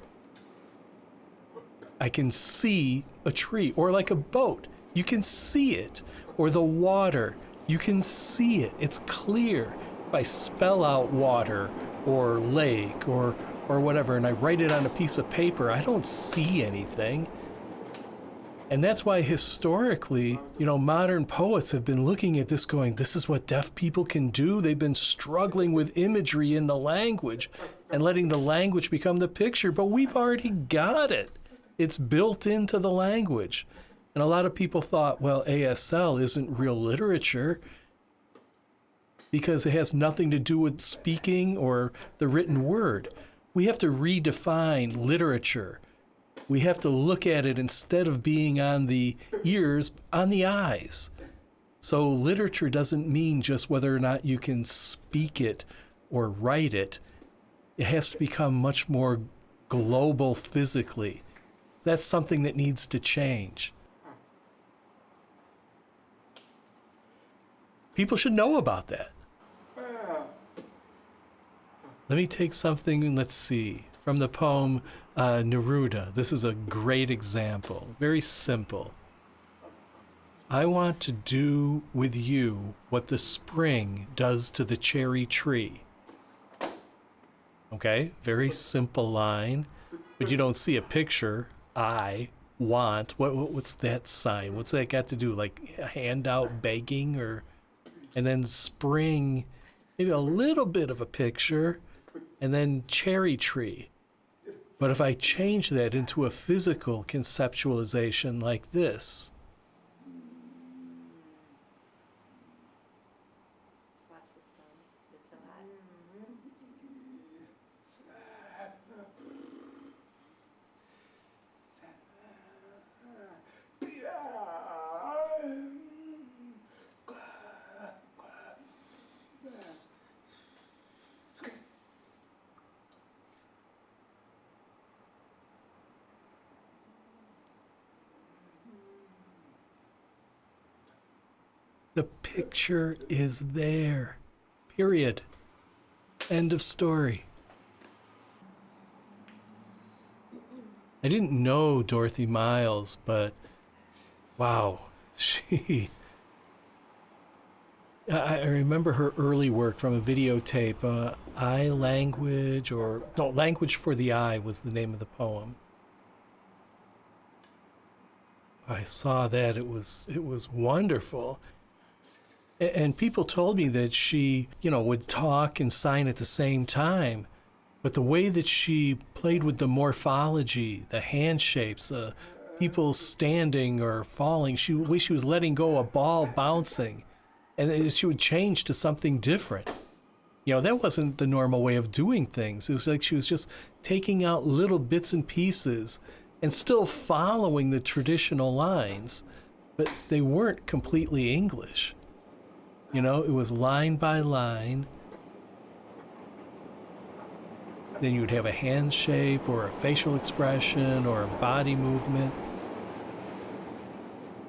I can see a tree or like a boat. You can see it or the water. You can see it. It's clear. If I spell out water or lake or or whatever and I write it on a piece of paper, I don't see anything. And that's why historically, you know, modern poets have been looking at this going, this is what deaf people can do. They've been struggling with imagery in the language and letting the language become the picture, but we've already got it. It's built into the language. And a lot of people thought, well, ASL isn't real literature because it has nothing to do with speaking or the written word. We have to redefine literature. We have to look at it instead of being on the ears, on the eyes. So literature doesn't mean just whether or not you can speak it or write it. It has to become much more global physically. That's something that needs to change. People should know about that. Let me take something, let's see, from the poem uh, Neruda. This is a great example, very simple. I want to do with you what the spring does to the cherry tree. Okay, very simple line, but you don't see a picture. I want, what, what what's that sign? What's that got to do? Like a handout begging or and then spring, maybe a little bit of a picture, and then cherry tree. But if I change that into a physical conceptualization like this, picture is there. Period. End of story. I didn't know Dorothy Miles, but wow, (laughs) she. I remember her early work from a videotape. Uh, Eye Language, or no, Language for the Eye was the name of the poem. I saw that it was it was wonderful. And people told me that she, you know, would talk and sign at the same time. But the way that she played with the morphology, the hand shapes, uh, people standing or falling, she the way she was letting go a ball bouncing, and she would change to something different. You know, that wasn't the normal way of doing things. It was like she was just taking out little bits and pieces and still following the traditional lines, but they weren't completely English. You know, it was line by line. Then you would have a hand shape or a facial expression or a body movement.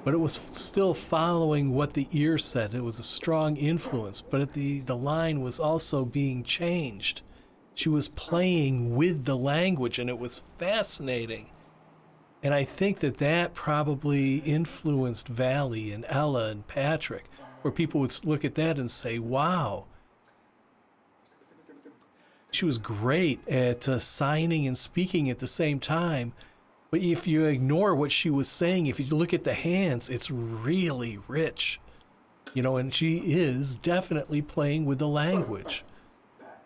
But it was still following what the ear said. It was a strong influence, but the, the line was also being changed. She was playing with the language, and it was fascinating. And I think that that probably influenced Valli and Ella and Patrick, where people would look at that and say, wow. She was great at uh, signing and speaking at the same time. But if you ignore what she was saying, if you look at the hands, it's really rich. You know, and she is definitely playing with the language.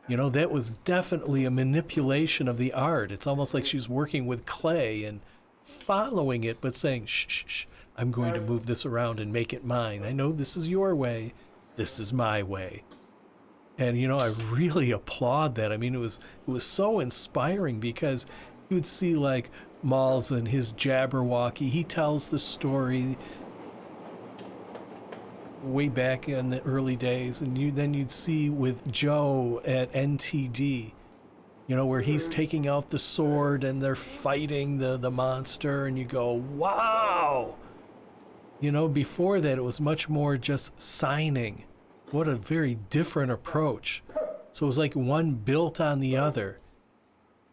You know, that was definitely a manipulation of the art. It's almost like she's working with clay and following it, but saying, shh, shh, shh, I'm going to move this around and make it mine. I know this is your way, this is my way. And you know, I really applaud that. I mean, it was it was so inspiring because you would see like Malls and his Jabberwocky. He tells the story way back in the early days, and you then you'd see with Joe at NTD, you know, where he's mm-hmm. taking out the sword and they're fighting the the monster, and you go, wow. You know, before that it was much more just signing. What a very different approach. So it was like one built on the other.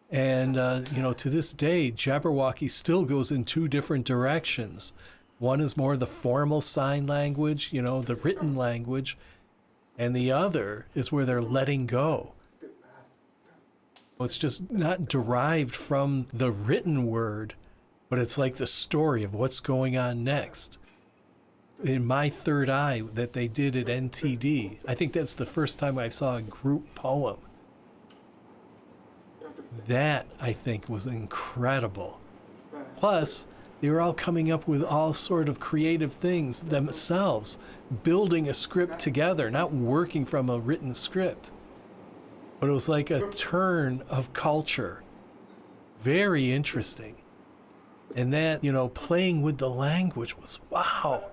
And, uh, you know, to this day, Jabberwocky still goes in two different directions. One is more the formal sign language, you know, the written language, and the other is where they're letting go. It's just not derived from the written word, but it's like the story of what's going on next. In my third eye that they did at NTD, I think that's the first time I saw a group poem. That I think was incredible. Plus, they were all coming up with all sort of creative things themselves, building a script together, not working from a written script. But it was like a turn of culture. Very interesting. And that, you know, playing with the language was wow.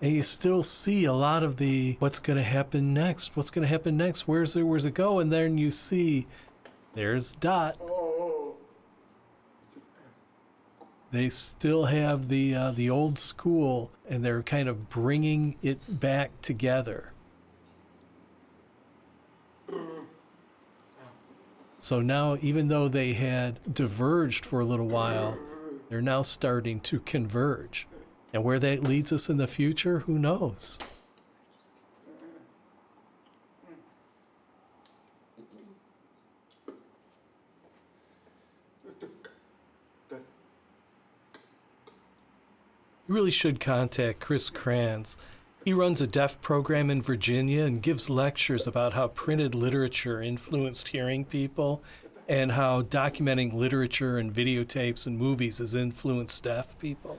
And you still see a lot of the what's going to happen next? What's going to happen next? Where's it? Where's it go? And then you see, there's Dot. They still have the uh, the old school, and they're kind of bringing it back together. So now, even though they had diverged for a little while, they're now starting to converge. And where that leads us in the future, who knows? You really should contact Chris Krentz. He runs a deaf program in Virginia and gives lectures about how printed literature influenced hearing people and how documenting literature and videotapes and movies has influenced deaf people.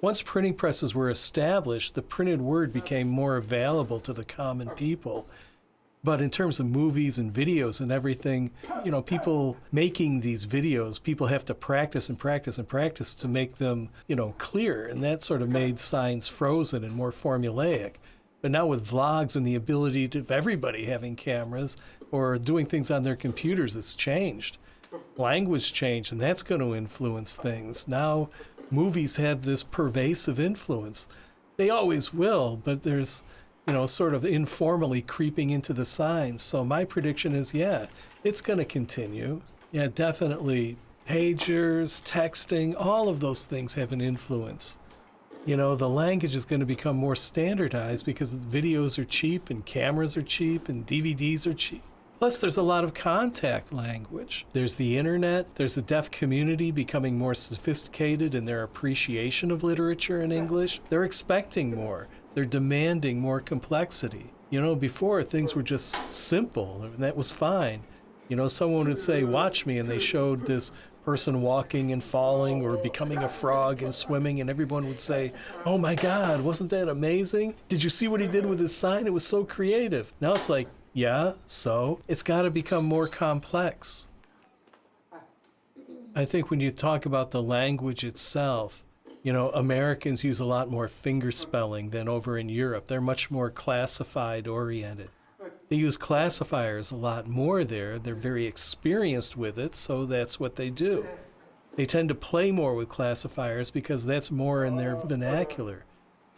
Once printing presses were established, the printed word became more available to the common people. But in terms of movies and videos and everything, you know, people making these videos, people have to practice and practice and practice to make them, you know, clear. And that sort of made signs frozen and more formulaic. But now with vlogs and the ability of everybody having cameras or doing things on their computers, it's changed. Language changed, and that's going to influence things. Now movies have this pervasive influence. They always will, but there's, you know, sort of informally creeping into the signs. So my prediction is, yeah, it's going to continue. Yeah, definitely. Pagers, texting, all of those things have an influence. You know, the language is going to become more standardized because videos are cheap and cameras are cheap and DVDs are cheap. Plus, there's a lot of contact language. There's the internet, there's the deaf community becoming more sophisticated in their appreciation of literature in English. They're expecting more, they're demanding more complexity. You know, before things were just simple, and that was fine. You know, someone would say, Watch me, and they showed this person walking and falling or becoming a frog and swimming, and everyone would say, Oh my God, wasn't that amazing? Did you see what he did with his sign? It was so creative. Now it's like, yeah, so it's got to become more complex. I think when you talk about the language itself, you know, Americans use a lot more finger spelling than over in Europe. They're much more classified oriented. They use classifiers a lot more there. They're very experienced with it, so that's what they do. They tend to play more with classifiers because that's more in their vernacular.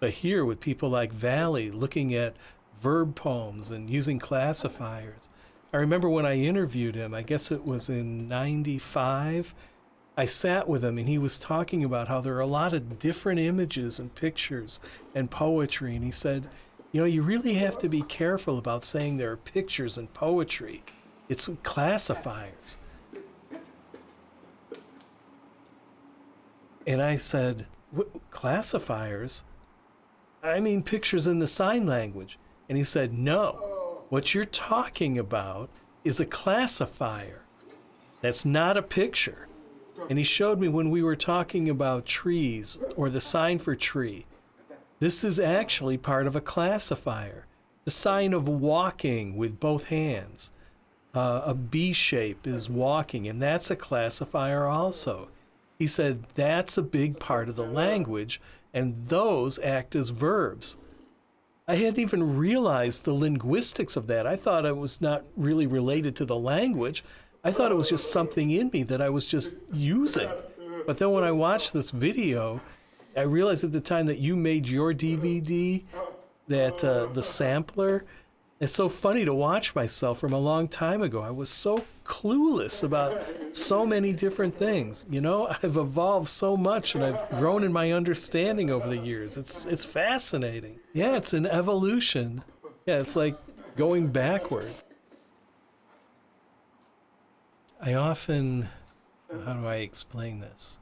But here, with people like Valli looking at verb poems and using classifiers. I remember when I interviewed him, I guess it was in 95, I sat with him and he was talking about how there are a lot of different images and pictures and poetry. And he said, you know, you really have to be careful about saying there are pictures and poetry. It's classifiers. And I said, classifiers? I mean pictures in the sign language. And he said, No, what you're talking about is a classifier. That's not a picture. And he showed me when we were talking about trees or the sign for tree. This is actually part of a classifier. The sign of walking with both hands. Uh, a B shape is walking, and that's a classifier also. He said that's a big part of the language, and those act as verbs. I hadn't even realized the linguistics of that. I thought it was not really related to the language. I thought it was just something in me that I was just using. But then when I watched this video, I realized at the time that you made your DVD, that uh, the sampler, it's so funny to watch myself from a long time ago. I was so clueless about so many different things. You know, (laughs) I've evolved so much and I've grown in my understanding over the years. It's it's fascinating. Yeah, it's an evolution. Yeah, it's like going backwards. I often how do I explain this?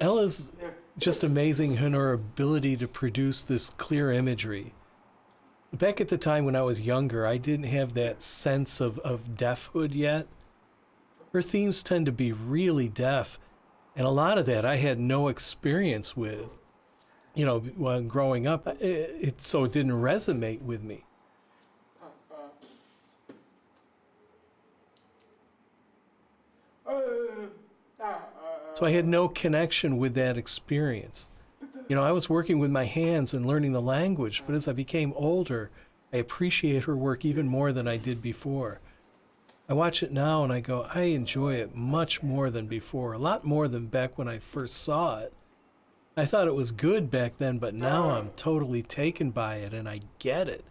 Ella's just amazing in her ability to produce this clear imagery. Back at the time when I was younger, I didn't have that sense of, of deafhood yet. Her themes tend to be really deaf, and a lot of that I had no experience with. You know, when growing up, it, it so it didn't resonate with me. So I had no connection with that experience. You know, I was working with my hands and learning the language, but as I became older, I appreciate her work even more than I did before. I watch it now and I go, I enjoy it much more than before, a lot more than back when I first saw it. I thought it was good back then, but now I'm totally taken by it and I get it.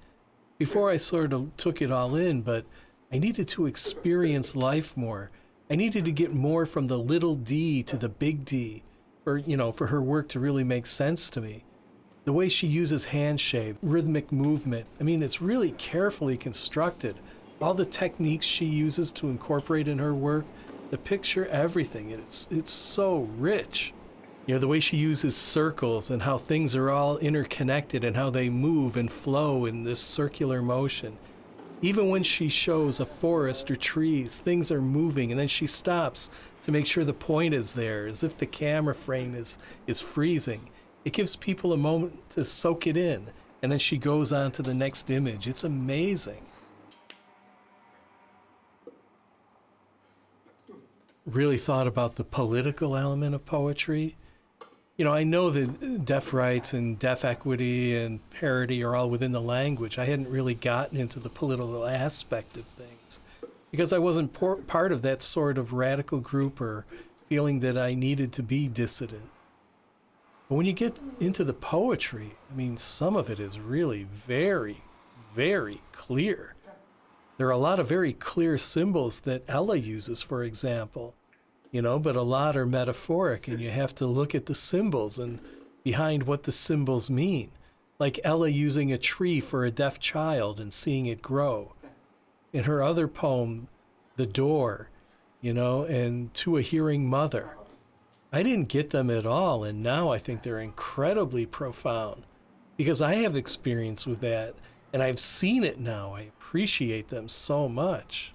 Before I sort of took it all in, but I needed to experience life more I needed to get more from the little d to the big D, or, you know, for her work to really make sense to me. The way she uses hand shape, rhythmic movement, I mean, it's really carefully constructed. All the techniques she uses to incorporate in her work, the picture, everything, it's, it's so rich. You know, the way she uses circles and how things are all interconnected and how they move and flow in this circular motion. Even when she shows a forest or trees, things are moving, and then she stops to make sure the point is there, as if the camera frame is, is freezing. It gives people a moment to soak it in, and then she goes on to the next image. It's amazing. Really thought about the political element of poetry you know, I know that deaf rights and deaf equity and parity are all within the language. I hadn't really gotten into the political aspect of things because I wasn't part of that sort of radical group or feeling that I needed to be dissident. But when you get into the poetry, I mean, some of it is really very, very clear. There are a lot of very clear symbols that Ella uses, for example, you know, but a lot are metaphoric, and you have to look at the symbols and behind what the symbols mean. Like Ella using a tree for a deaf child and seeing it grow. In her other poem, The Door, you know, and To a Hearing Mother. I didn't get them at all, and now I think they're incredibly profound because I have experience with that and I've seen it now. I appreciate them so much.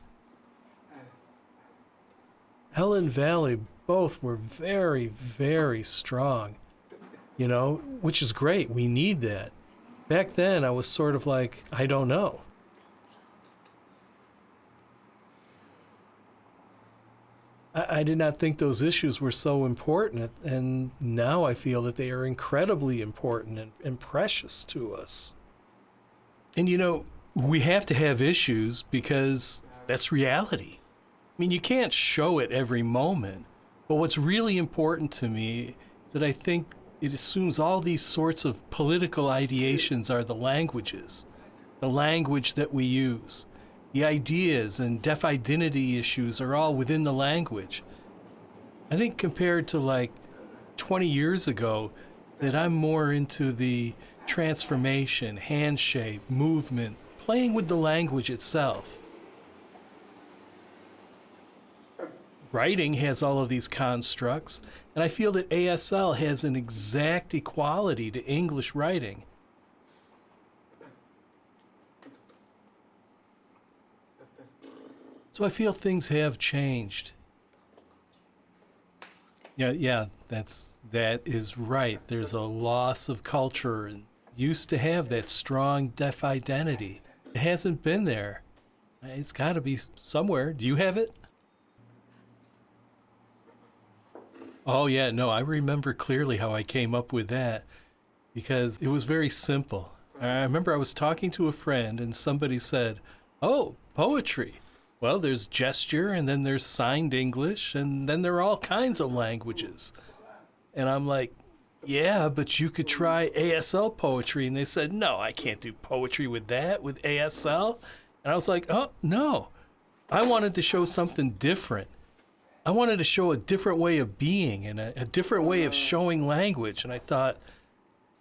Helen Valli both were very, very strong, you know, which is great. We need that. Back then, I was sort of like, I don't know. I, did not think those issues were so important, and now I feel that they are incredibly important and, and precious to us. And you know, we have to have issues because that's reality. I mean, you can't show it every moment. But what's really important to me is that I think it assumes all these sorts of political ideations are the languages, the language that we use. The ideas and deaf identity issues are all within the language. I think compared to like 20 years ago, that I'm more into the transformation, handshake, movement, playing with the language itself. Writing has all of these constructs, and I feel that ASL has an exact equality to English writing. So I feel things have changed. Yeah, yeah, that's that is right. There's a loss of culture and used to have that strong deaf identity. It hasn't been there. It's got to be somewhere. Do you have it? Oh, yeah, no, I remember clearly how I came up with that because it was very simple. I remember I was talking to a friend and somebody said, Oh, poetry. Well, there's gesture and then there's signed English and then there are all kinds of languages. And I'm like, yeah, but you could try ASL poetry. And they said, no, I can't do poetry with that, with ASL. And I was like, oh, no. I wanted to show something different. I wanted to show a different way of being and a, a different way of showing language. And I thought,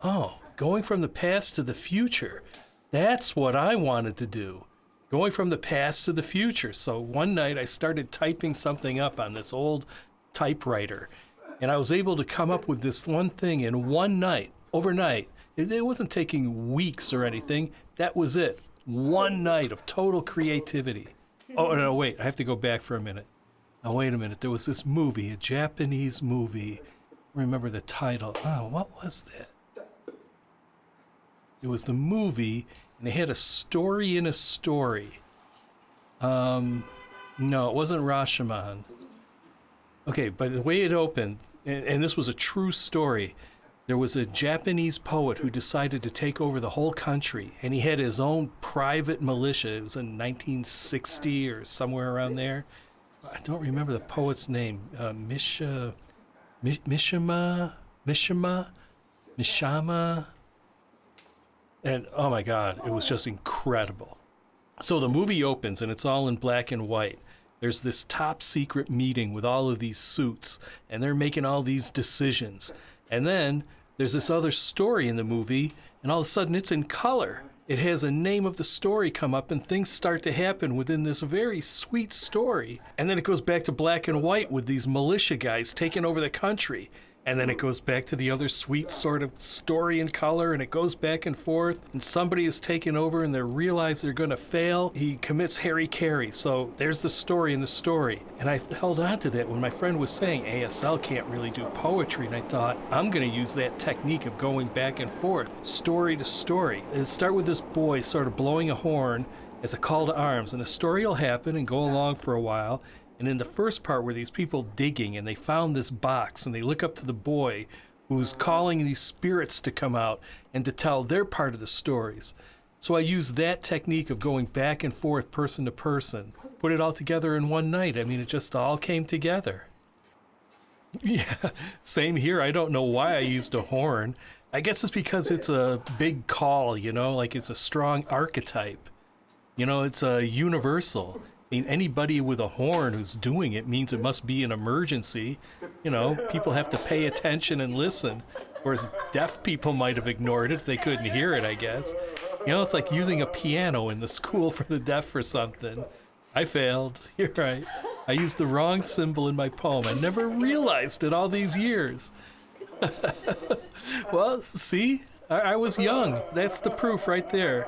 oh, going from the past to the future, that's what I wanted to do. Going from the past to the future. So one night I started typing something up on this old typewriter and I was able to come up with this one thing in one night, overnight. It, wasn't taking weeks or anything. That was it. One night of total creativity. Oh, no, wait. I have to go back for a minute. Now, wait a minute. There was this movie, a Japanese movie. Remember the title. Oh, what was that? It was the movie, and they had a story in a story. Um, no, it wasn't Rashomon. Okay, by the way it opened, and, and this was a true story. There was a Japanese poet who decided to take over the whole country, and he had his own private militia. It was in 1960 or somewhere around there. I don't remember the poet's name. Uh, Misha, Mishima, Mishima, Mishama. And oh my God, it was just incredible. So the movie opens, and it's all in black and white there's this top secret meeting with all of these suits, and they're making all these decisions. And then there's this other story in the movie, and all of a sudden it's in color. It has a name of the story come up, and things start to happen within this very sweet story. And then it goes back to black and white with these militia guys taking over the country and then it goes back to the other sweet sort of story and color and it goes back and forth and somebody is taken over and they realize they're going to fail. He commits hara-kiri so there's the story in the story. And i held on to that when my friend was saying asl can't really do poetry and i thought i'm going to use that technique of going back and forth story to story. And start with this boy sort of blowing a horn as a call to arms and a story will happen and go along for a while and in the first part where these people digging and they found this box and they look up to the boy who's calling these spirits to come out and to tell their part of the stories. So I used that technique of going back and forth person to person, put it all together in one night. I mean, it just all came together. (laughs) Yeah, same here. I don't know why I used a horn. I guess it's because it's a big call, you know, like it's a strong archetype. You know, it's a universal. I mean, anybody with a horn who's doing it means it must be an emergency. You know, people have to pay attention and listen. Whereas deaf people might have ignored it if they couldn't hear it, I guess. You know, it's like using a piano in the school for the deaf or something. I failed. (laughs) You're right. I used the wrong symbol in my poem. I never realized it all these years. (laughs) well, see, I, I, was young. That's the proof right there.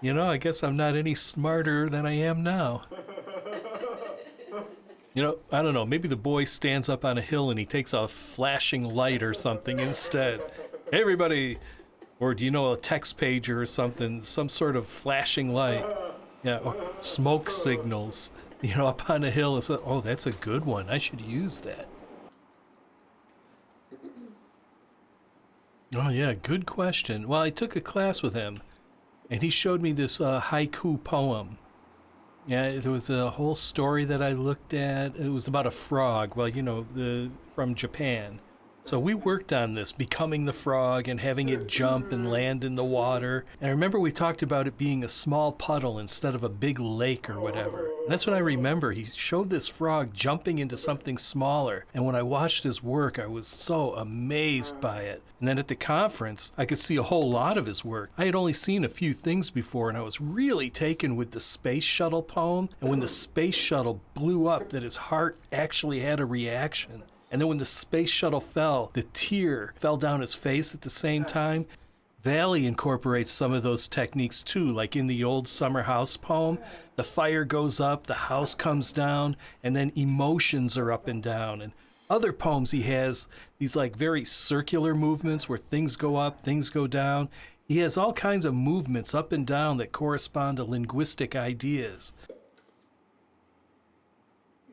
You know, I guess I'm not any smarter than I am now. You know, I don't know. Maybe the boy stands up on a hill and he takes a flashing light or something instead. Hey, everybody! Or do you know a text pager or something? Some sort of flashing light. Yeah, or smoke signals. You know, up on a hill and oh, that's a good one. I should use that. Oh, yeah, good question. Well, I took a class with him, and he showed me this uh, haiku poem yeah, there was a whole story that I looked at. It was about a frog. Well, you know, the from Japan. So we worked on this, becoming the frog and having it jump and land in the water. And I remember we talked about it being a small puddle instead of a big lake or whatever. And that's when I remember he showed this frog jumping into something smaller. And when I watched his work, I was so amazed by it. And then at the conference, I could see a whole lot of his work. I had only seen a few things before, and I was really taken with the space shuttle poem. And when the space shuttle blew up, that his heart actually had a reaction. And then when the space shuttle fell, the tear fell down his face at the same time. Valli incorporates some of those techniques too, like in the old Summer House poem. The fire goes up, the house comes down, and then emotions are up and down. And other poems he has these like very circular movements where things go up, things go down. He has all kinds of movements up and down that correspond to linguistic ideas.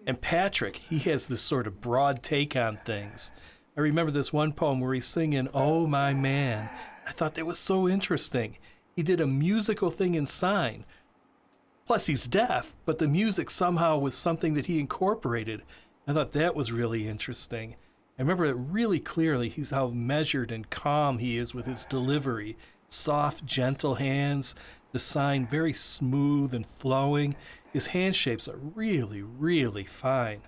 And Patrick, he has this sort of broad take on things. I remember this one poem where he's singing, Oh My Man. I thought that was so interesting. He did a musical thing in sign. Plus, he's deaf, but the music somehow was something that he incorporated. I thought that was really interesting. I remember it really clearly. He's how measured and calm he is with his delivery. Soft, gentle hands, the sign very smooth and flowing. His hand shapes are really, really fine.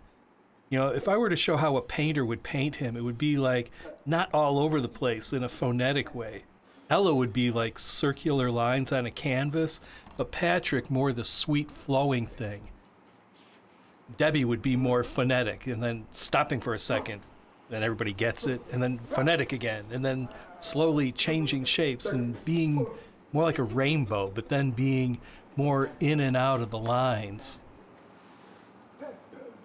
You know, if I were to show how a painter would paint him, it would be like not all over the place in a phonetic way. Ella would be like circular lines on a canvas, but Patrick more the sweet flowing thing. Debbie would be more phonetic and then stopping for a second, then everybody gets it, and then phonetic again, and then slowly changing shapes and being more like a rainbow, but then being more in and out of the lines.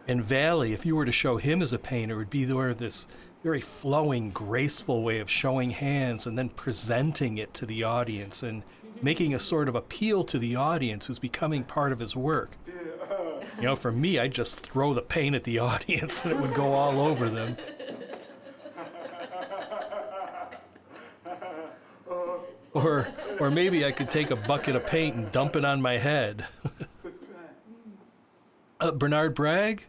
And Valli, if you were to show him as a painter, would be there this very flowing, graceful way of showing hands and then presenting it to the audience and making a sort of appeal to the audience who's becoming part of his work. You know, for me, I'd just throw the paint at the (laughs) audience and it would go all over them. Or, or maybe I could take a bucket of paint and dump it on my head. (laughs) uh, Bernard Bragg?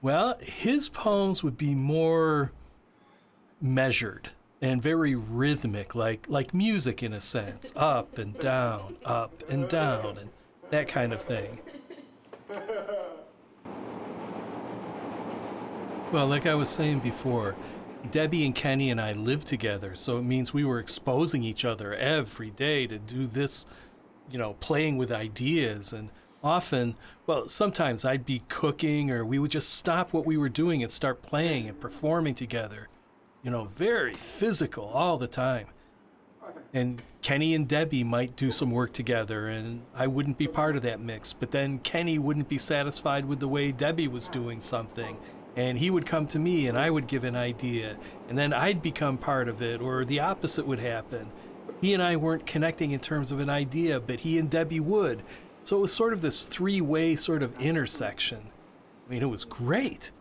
Well, his poems would be more measured and very rhythmic, like like music in a sense, up and down, up and down, and that kind of thing. Well, like I was saying before, Debbie and Kenny and I lived together, so it means we were exposing each other every day to do this, you know, playing with ideas. And often, well, sometimes I'd be cooking or we would just stop what we were doing and start playing and performing together. You know, very physical all the time. And Kenny and Debbie might do some work together, and I wouldn't be part of that mix. But then Kenny wouldn't be satisfied with the way Debbie was doing something and he would come to me and I would give an idea and then I'd become part of it or the opposite would happen. He and I weren't connecting in terms of an idea, but he and Debbie would. So it was sort of this three-way sort of intersection. I mean, it was great.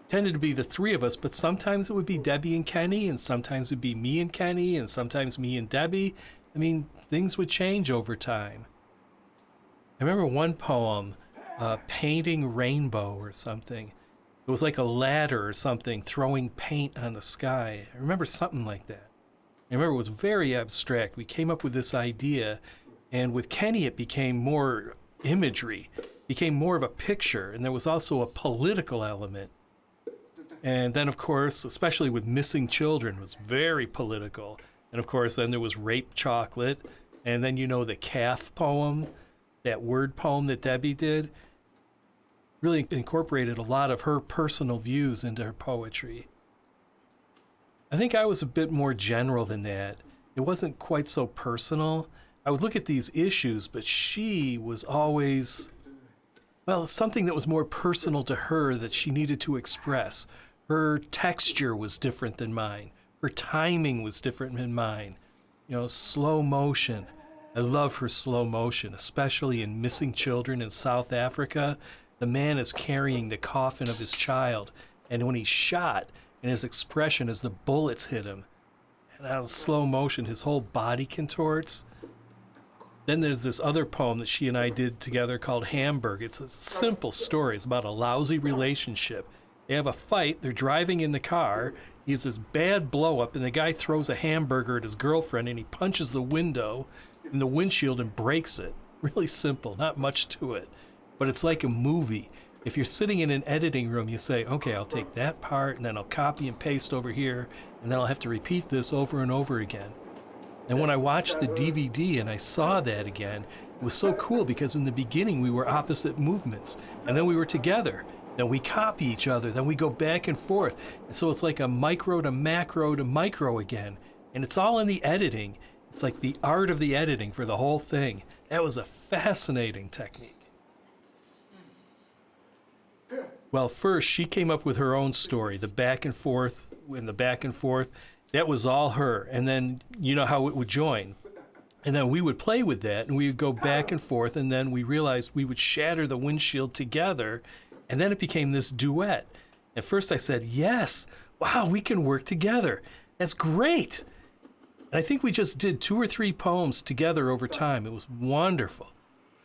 It tended to be the three of us, but sometimes it would be Debbie and Kenny, and sometimes it would be me and Kenny, and sometimes me and Debbie. I mean, things would change over time. I remember one poem, uh, Painting Rainbow or something It was like a ladder or something throwing paint on the sky. I remember something like that. I remember it was very abstract. We came up with this idea, and with Kenny, it became more imagery, became more of a picture, and there was also a political element. And then, of course, especially with missing children, was very political. And of course, then there was rape chocolate, and then you know the calf poem, that word poem that Debbie did, really incorporated a lot of her personal views into her poetry. I think I was a bit more general than that. It wasn't quite so personal. I would look at these issues, but she was always, well, something that was more personal to her that she needed to express. Her texture was different than mine. Her timing was different than mine. You know, slow motion. I love her slow motion, especially in Missing Children in South Africa. The man is carrying the coffin of his child, and when he's shot, and his expression as the bullets hit him, and out of slow motion, his whole body contorts. Then there's this other poem that she and I did together called Hamburg. It's a simple story. It's about a lousy relationship. They have a fight. They're driving in the car. He has this bad blow up, and the guy throws a hamburger at his girlfriend, and he punches the window in the windshield and breaks it. (laughs) Really simple, not much to it. But it's like a movie. If you're sitting in an editing room, you say, okay, I'll take that part, and then I'll copy and paste over here, and then I'll have to repeat this over and over again. And when I watched the DVD and I saw that again, it was so cool because in the beginning we were opposite movements, and then we were together. Then we copy each other, then we go back and forth. And so it's like a micro to macro to micro again. And it's all in the editing. It's like the art of the editing for the whole thing. That was a fascinating technique. Well, first, she came up with her own story, the back and forth, and the back and forth. That was all her. And then, you know how it would join. And then we would play with that, and we would go back and forth, and then we realized we would shatter the windshield together and then it became this duet. At first I said, Yes, wow, we can work together. That's great. And I think we just did two or three poems together over time. It was wonderful.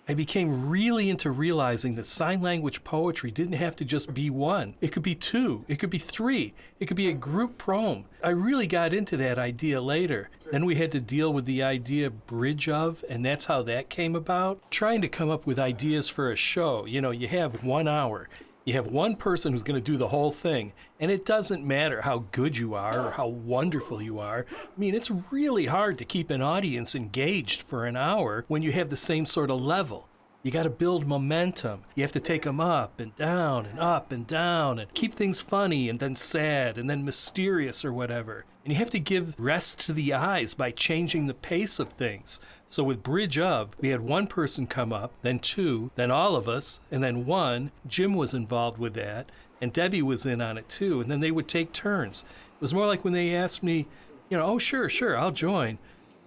I became really into realizing that sign language poetry didn't have to just be one. It could be two, it could be three, it could be a group poem. I really got into that idea later. Then we had to deal with the idea bridge of, and that's how that came about. Trying to come up with ideas for a show. You know, you have one hour. You have one person who's going to do the whole thing, and it doesn't matter how good you are or how wonderful you are. I mean, it's really hard to keep an audience engaged for an hour when you have the same sort of level. You got to build momentum. You have to take them up and down and up and down and keep things funny and then sad and then mysterious or whatever. And you have to give rest to the eyes by changing the pace of things. So with Bridge of, we had one person come up, then two, then all of us, and then one. Jim was involved with that, and Debbie was in on it too. And then they would take turns. It was more like when they asked me, you know, oh, sure, sure, I'll join.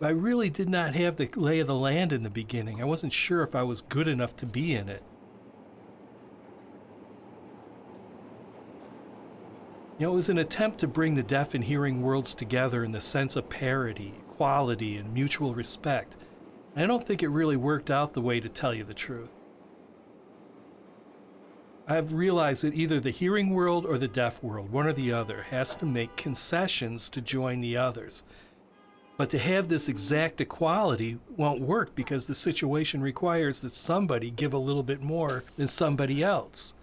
I really did not have the lay of the land in the beginning. I wasn't sure if I was good enough to be in it. You know, it was an attempt to bring the deaf and hearing worlds together in the sense of parity, equality, and mutual respect. I don't think it really worked out the way to tell you the truth. I've realized that either the hearing world or the deaf world, one or the other, has to make concessions to join the others. But to have this exact equality won't work because the situation requires that somebody give a little bit more than somebody else.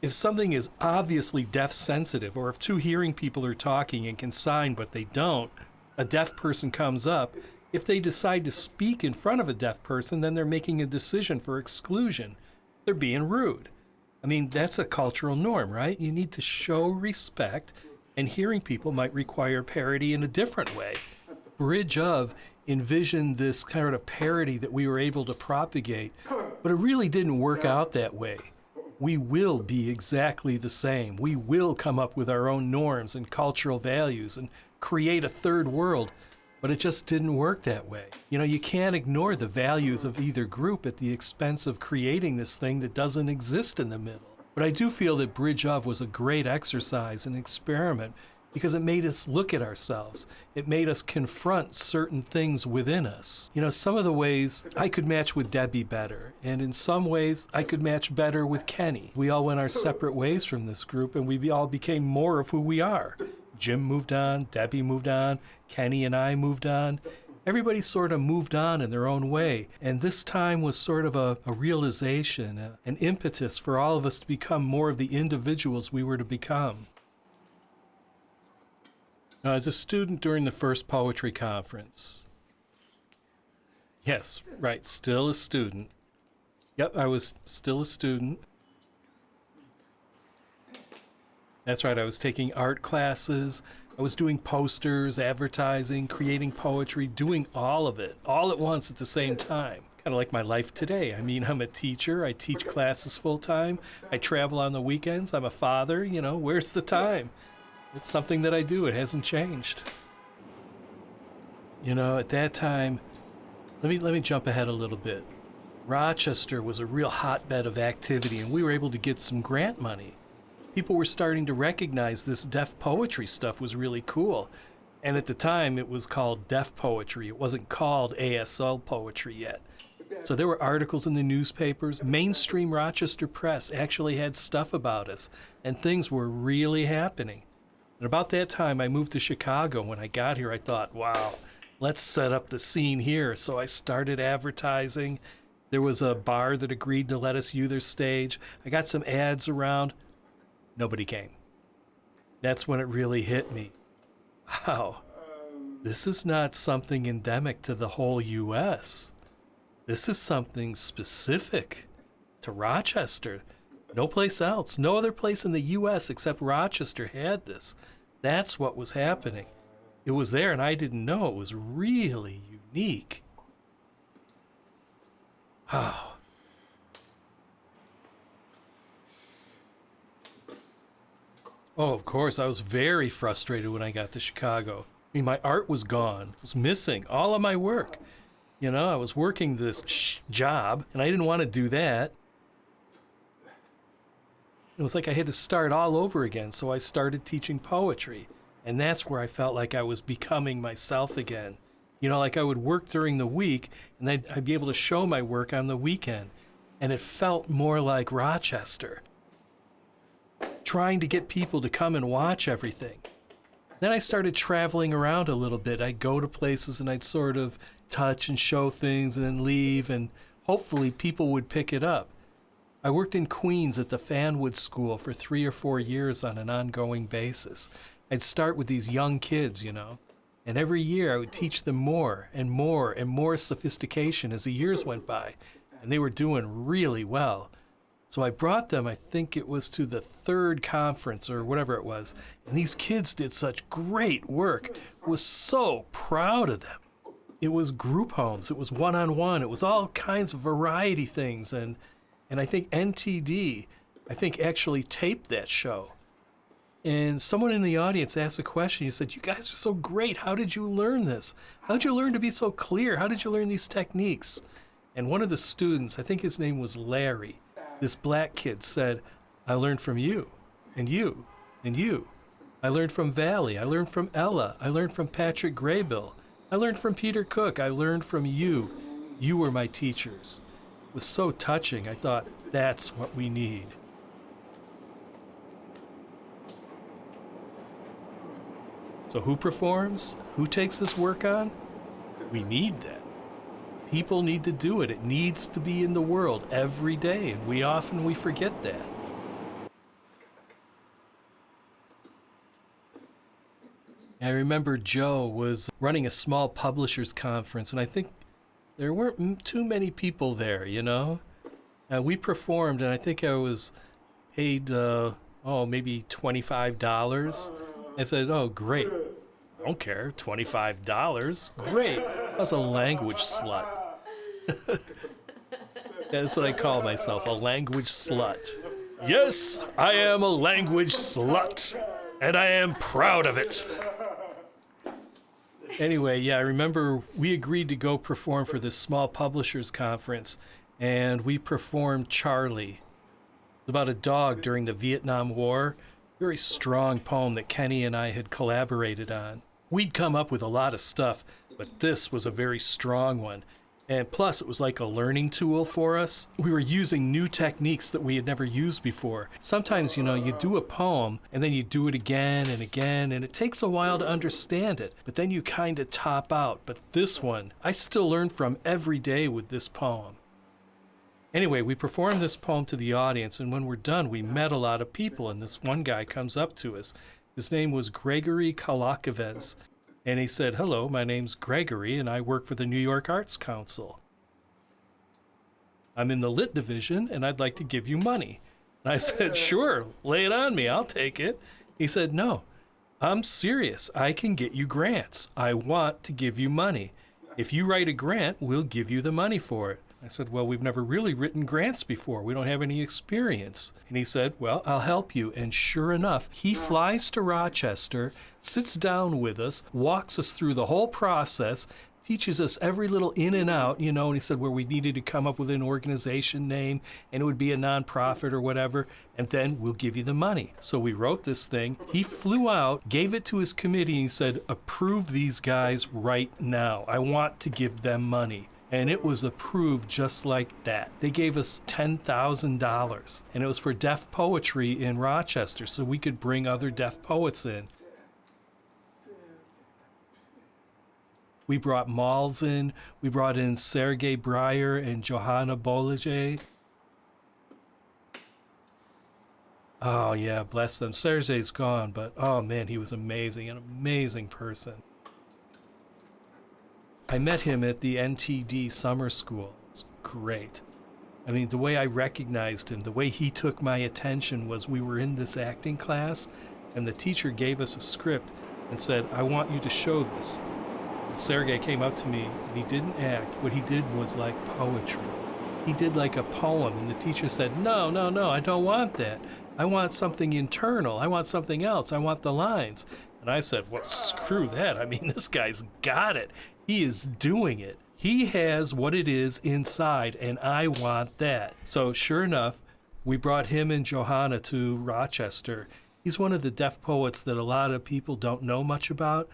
If something is obviously deaf sensitive, or if two hearing people are talking and can sign but they don't, a deaf person comes up, if they decide to speak in front of a deaf person, then they're making a decision for exclusion. They're being rude. I mean, that's a cultural norm, right? You need to show respect, and hearing people might require parity in a different way. Bridge of envisioned this kind of parity that we were able to propagate, but it really didn't work out that way. We will be exactly the same. We will come up with our own norms and cultural values and create a third world, but it just didn't work that way. You know, you can't ignore the values of either group at the expense of creating this thing that doesn't exist in the middle. But I do feel that Bridge of was a great exercise and experiment because it made us look at ourselves. It made us confront certain things within us. You know, some of the ways I could match with Debbie better, and in some ways I could match better with Kenny. We all went our separate ways from this group, and we all became more of who we are. Jim moved on, Debbie moved on, Kenny and I moved on. Everybody sort of moved on in their own way. And this time was sort of a, a realization, a- an impetus for all of us to become more of the individuals we were to become. Now, as a student during the first poetry conference, yes, right, still a student. Yep, I was still a student. That's right, I was taking art classes. I was doing posters, advertising, creating poetry, doing all of it, all at once at the same time. Kind of like my life today. I mean, I'm a teacher, I teach classes full time, I travel on the weekends, I'm a father, you know, where's the time? It's something that I do, it hasn't changed. You know, at that time, let me let me jump ahead a little bit. Rochester was a real hotbed of activity and we were able to get some grant money people were starting to recognize this deaf poetry stuff was really cool. And at the time, it was called deaf poetry. It wasn't called ASL poetry yet. So there were articles in the newspapers. Mainstream Rochester Press actually had stuff about us, and things were really happening. And about that time, I moved to Chicago. When I got here, I thought, wow, let's set up the scene here. So I started advertising. There was a bar that agreed to let us use their stage. I got some ads around. Nobody came. That's when it really hit me. Wow, this is not something endemic to the whole U.S. This is something specific to Rochester. No place else, no other place in the U.S. except Rochester had this. That's what was happening. It was there, and I didn't know. It was really unique. Oh, Oh, of course. I was very frustrated when I got to Chicago. I mean, my art was gone, it was missing all of my work. You know, I was working this job and I didn't want to do that. It was like I had to start all over again, so I started teaching poetry. And that's where I felt like I was becoming myself again. You know, like I would work during the week and I'd, I'd be able to show my work on the weekend. And it felt more like Rochester trying to get people to come and watch everything. Then I started traveling around a little bit. I'd go to places and I'd sort of touch and show things and then leave, and hopefully people would pick it up. I worked in Queens at the Fanwood School for three or four years on an ongoing basis. I'd start with these young kids, you know, and every year I would teach them more and more and more sophistication as the years went by, and they were doing really well. So I brought them, I think it was to the third conference or whatever it was. And these kids did such great work. Was so proud of them. It was group homes, it was one on one, it was all kinds of variety things. And, and I think NTD, I think actually taped that show. And someone in the audience asked a question. He said, You guys are so great. How did you learn this? How did you learn to be so clear? How did you learn these techniques? And one of the students, I think his name was Larry, this black kid said, I learned from you, and you, and you. I learned from Valli. I learned from Ella. I learned from Patrick Graybill. I learned from Peter Cook. I learned from you. You were my teachers. It was so touching. I thought, that's what we need. So, who performs? Who takes this work on? We need that. People need to do it. It needs to be in the world every day, and we often we forget that. I remember Joe was running a small publishers conference, and I think there weren't too many people there, you know? We performed, and I think I was paid, uh, oh, maybe $25. I said, oh, great. I don't care. $25. Great. Was a language slut. (laughs) That's what I call myself, a language slut. Yes, I am a language slut, and I am proud of it. Anyway, yeah, I remember we agreed to go perform for this small publishers conference, and we performed Charlie. It's about a dog during the Vietnam War. very strong poem that Kenny and I had collaborated on. We'd come up with a lot of stuff, but this was a very strong one. And plus, it was like a learning tool for us. We were using new techniques that we had never used before. Sometimes, you know, you do a poem and then you do it again and again, and it takes a while to understand it, but then you kind of top out. But this one, I still learn from every day with this poem. Anyway, we performed this poem to the audience, and when we're done, we met a lot of people, and this one guy comes up to us. His name was Gregory Kolovakos, and he said, Hello, my name's Gregory, and I work for the New York Arts Council. I'm in the lit division, and I'd like to give you money. And I (laughs) said, Sure, lay it on me, I'll take it. He said, No, I'm serious. I can get you grants. I want to give you money. If you write a grant, we'll give you the money for it. I said, Well, we've never really written grants before. We don't have any experience. And he said, Well, I'll help you. And sure enough, he flies to Rochester, sits down with us, walks us through the whole process, teaches us every little in and out, you know. And he said, Where we needed to come up with an organization name and it would be a nonprofit or whatever. And then we'll give you the money. So we wrote this thing. He flew out, gave it to his committee, and he said, Approve these guys right now. I want to give them money and it was approved just like that. They gave us $10,000, and it was for deaf poetry in Rochester, so we could bring other deaf poets in. We brought Malls in, we brought in Sergei Breyer and Johanna Bolage. Oh, yeah, bless them. Sergei's gone, but oh man, he was amazing, an amazing person. I met him at the NTD summer school. It's great. I mean, the way I recognized him, the way he took my attention was we were in this acting class, and the teacher gave us a script and said, I want you to show this. And Sergey came up to me, and he didn't act. What he did was like poetry. He did like a poem, and the teacher said, No, no, no, I don't want that. I want something internal. I want something else. I want the lines. And I said, Well, screw that. I mean, (laughs) this guy's got it. He is doing it. He has what it is inside, and I want that. So, sure enough, we brought him and Johanna to Rochester. He's one of the deaf poets that a lot of people don't know much about,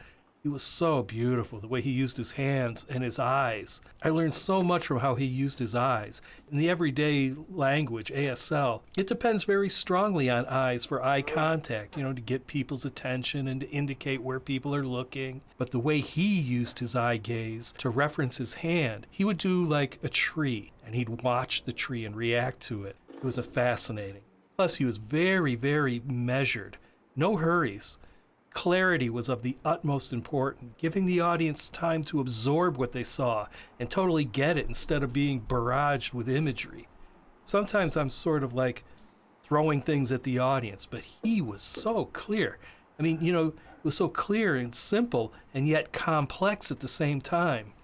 he was so beautiful, the way he used his hands and his eyes. I learned so much from how he used his eyes. In the everyday language, ASL, it depends very strongly on eyes for eye contact, you know, to get people's attention and to indicate where people are looking. But the way he used his eye gaze to reference his hand, he would do like a tree and he'd watch the tree and react to it. It was a fascinating. Plus, he was very, very measured. No hurries clarity was of the utmost importance, giving the audience time to absorb what they saw and totally get it instead of being barraged with imagery. Sometimes I'm sort of like throwing things at the audience, but he was so clear. I mean, you know, it was so clear and simple and yet complex at the same time.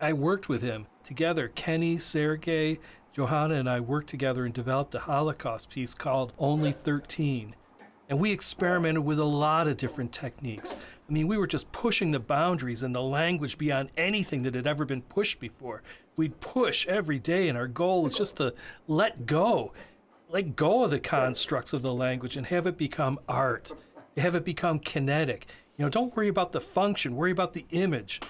I worked with him together. Kenny, Sergey, Johanna, and I worked together and developed a Holocaust piece called Only 13. And we experimented with a lot of different techniques. I mean, we were just pushing the boundaries and the language beyond anything that had ever been pushed before. We'd push every day, and our goal was just to let go, let go of the constructs of the language and have it become art, have it become kinetic. You know, don't worry about the function, worry about the image.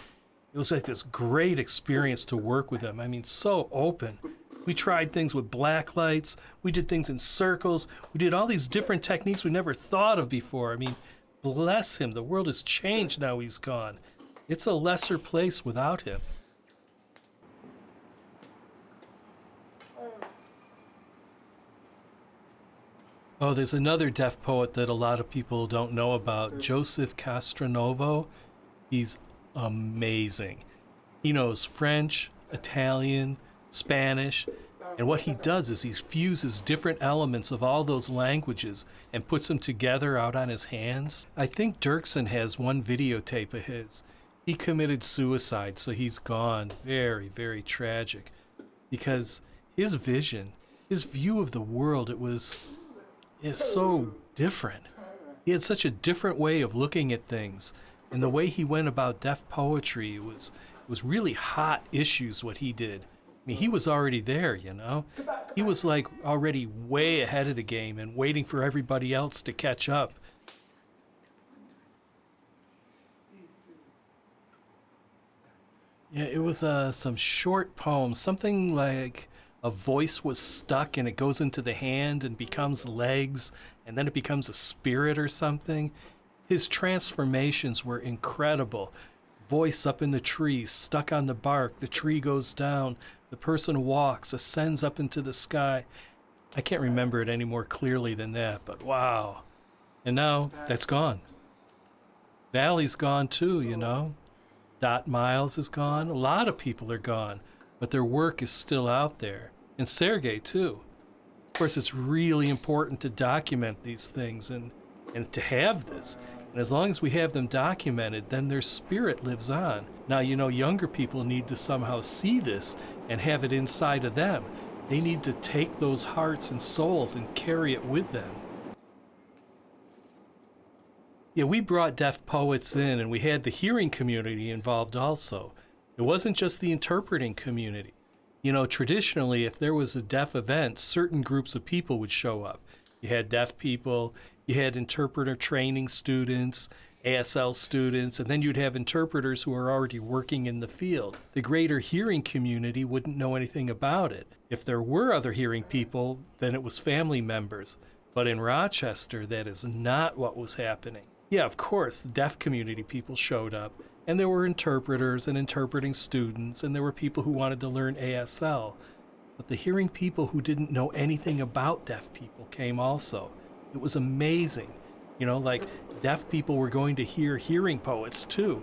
It was like this great experience to work with them. I mean, so open. We tried things with black lights. We did things in circles. We did all these different techniques we never thought of before. I mean, bless him. The world has changed now he's gone. It's a lesser place without him. Oh, there's another deaf poet that a lot of people don't know about, hmm. Joseph Castronovo. He's amazing. He knows French, Italian, Spanish. And what he does is he fuses different elements of all those languages and puts them together out on his hands. I think Dirksen has one videotape of his. He committed suicide, so he's gone. Very, very tragic. Because his vision, his view of the world, it was is so different. He had such a different way of looking at things. And the way he went about deaf poetry was was really hot issues what he did mean, he was already there, you know? He was like already way ahead of the game and waiting for everybody else to catch up. Yeah, it was uh, some short poems, something like a voice was stuck and it goes into the hand and becomes legs, and then it becomes a spirit or something. His transformations were incredible. Voice up in the tree, stuck on the bark, the tree goes down, the person walks, ascends up into the sky. I can't remember it any more clearly than that, but wow. And now that's gone. Valli's gone too, you know. Dot Miles is gone. A lot of people are gone, but their work is still out there. And Sergey, too. Of course, it's really important to document these things and, and to have this. And as long as we have them documented, then their spirit lives on. Now, you know, younger people need to somehow see this and have it inside of them. They need to take those hearts and souls and carry it with them. Yeah, we brought deaf poets in and we had the hearing community involved also. It wasn't just the interpreting community. You know, traditionally, if there was a deaf event, certain groups of people would show up. You had deaf people, you had interpreter training students, ASL students, and then you'd have interpreters who are already working in the field. The greater hearing community wouldn't know anything about it. If there were other hearing people, then it was family members. But in Rochester, that is not what was happening. Yeah, of course, deaf community people showed up, and there were interpreters and interpreting students, and there were people who wanted to learn ASL. But the hearing people who didn't know anything about deaf people came also. It was amazing. You know, like deaf people were going to hear hearing poets too.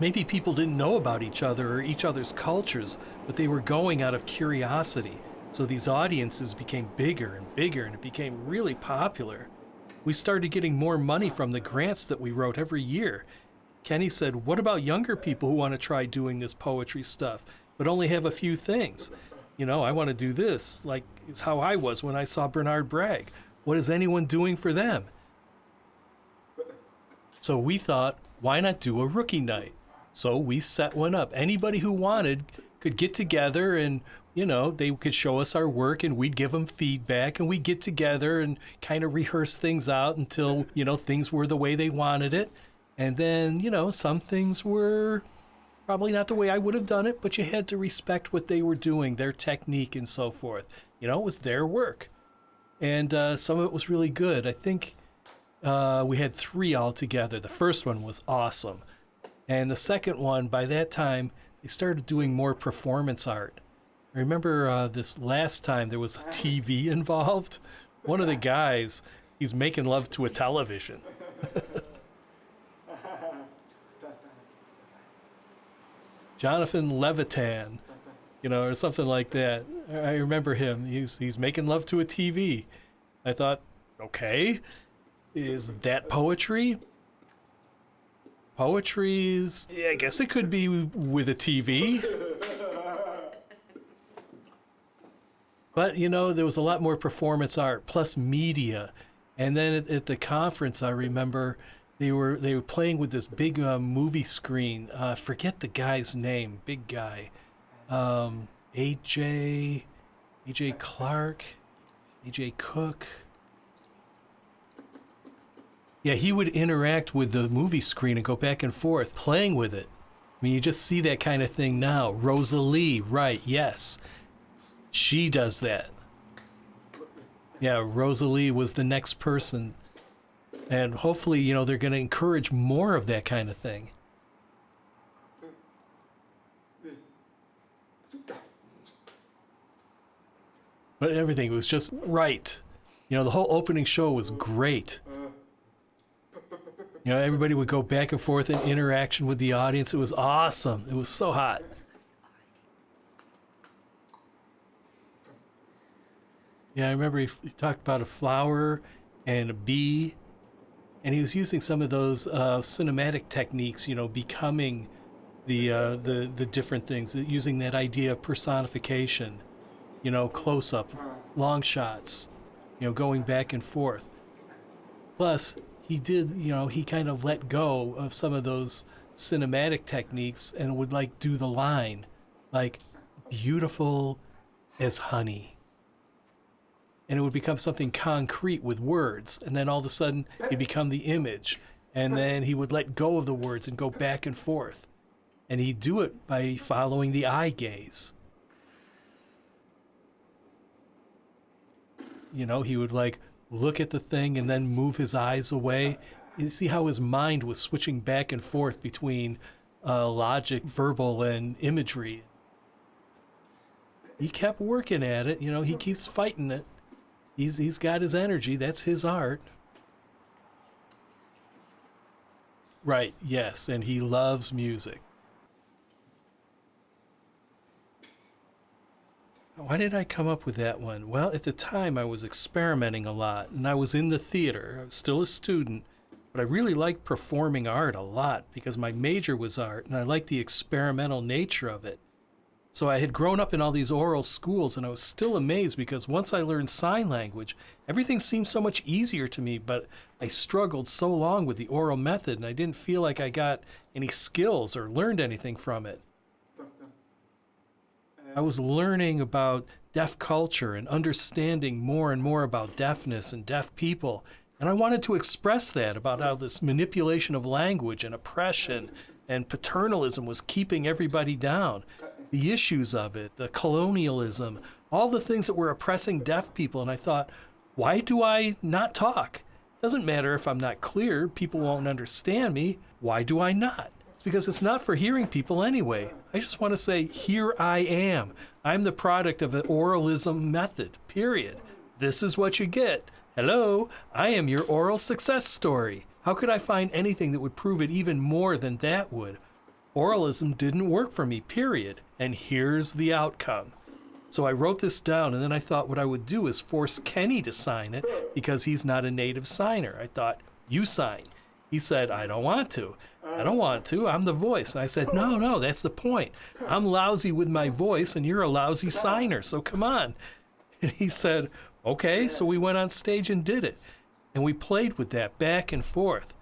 Maybe people didn't know about each other or each other's cultures, but they were going out of curiosity. So these audiences became bigger and bigger, and it became really popular we started getting more money from the grants that we wrote every year. Kenny said, What about younger people who want to try doing this poetry stuff, but only have a few things? You know, I want to do this, like it's how I was when I saw Bernard Bragg. What is anyone doing for them? So we thought, why not do a rookie night? So we set one up. Anybody who wanted could get together and you know, they could show us our work and we'd give them feedback and we'd get together and kind of rehearse things out until, you know, things were the way they wanted it. And then, you know, some things were probably not the way I would have done it, but you had to respect what they were doing, their technique and so forth. You know, it was their work. And uh, some of it was really good. I think uh, we had three altogether. The first one was awesome. And the second one, by that time, they started doing more performance art I remember uh, this last time there was a TV (laughs) involved. One of the guys, he's making love to a television. (laughs) Jonathan Levitan, you know, or something like that. I remember him. He's he's making love to a TV. I thought, okay, is that poetry? Poetry is, yeah, I guess it could be with a TV. (laughs) But you know, there was a lot more performance art plus media. And then at, at the conference, I remember they were they were playing with this big uh, movie screen. Uh, forget the guy's name, big guy, um, AJ, AJ Clark, AJ Cook. Yeah, he would interact with the movie screen and go back and forth, playing with it. I mean, you just see that kind of thing now. Rosalie, right? Yes. She does that. Yeah, Rosalie was the next person. And hopefully, you know, they're going to encourage more of that kind of thing. But everything was just right. You know, the whole opening show was great. You know, everybody would go back and forth in interaction with the audience. It was awesome. It was so hot. Yeah, I remember he, he, talked about a flower and a bee, and he was using some of those uh, cinematic techniques. You know, becoming the uh, the the different things, using that idea of personification. You know, close up, long shots. You know, going back and forth. Plus, he did. You know, he kind of let go of some of those cinematic techniques and would like do the line, like beautiful as honey. And it would become something concrete with words. And then all of a sudden, it become the image. And then he would let go of the words and go back and forth. And he'd do it by following the eye gaze. You know, he would like look at the thing and then move his eyes away. You see how his mind was switching back and forth between uh, logic, verbal, and imagery. He kept working at it. You know, he keeps fighting it. He's he's got his energy. That's his art. Right. Yes, and he loves music. Why did I come up with that one? Well, at the time I was experimenting a lot and I was in the theater. I was still a student, but I really liked performing art a lot because my major was art and I liked the experimental nature of it. So I had grown up in all these oral schools and I was still amazed because once I learned sign language, everything seemed so much easier to me, but I struggled so long with the oral method and I didn't feel like I got any skills or learned anything from it. I was learning about deaf culture and understanding more and more about deafness and deaf people. And I wanted to express that about how this manipulation of language and oppression and paternalism was keeping everybody down. The issues of it, the colonialism, all the things that were oppressing deaf people. And I thought, why do I not talk? Doesn't matter if I'm not clear, people won't understand me. Why do I not? Because it's not for hearing people anyway. I just want to say, here I am. I'm the product of the oralism method, period. This is what you get. Hello, I am your oral success story. How could I find anything that would prove it even more than that would? Oralism didn't work for me, period. And here's the outcome. So I wrote this down, and then I thought what I would do is force Kenny to sign it because he's not a native signer. I thought, you sign. He said, I don't want to. I don't want to. I'm the voice. And I said, No, no, that's the point. I'm lousy with my voice, and you're a lousy signer. So come on. (laughs) And he said, Okay. So we went on stage and did it. And we played with that back and forth.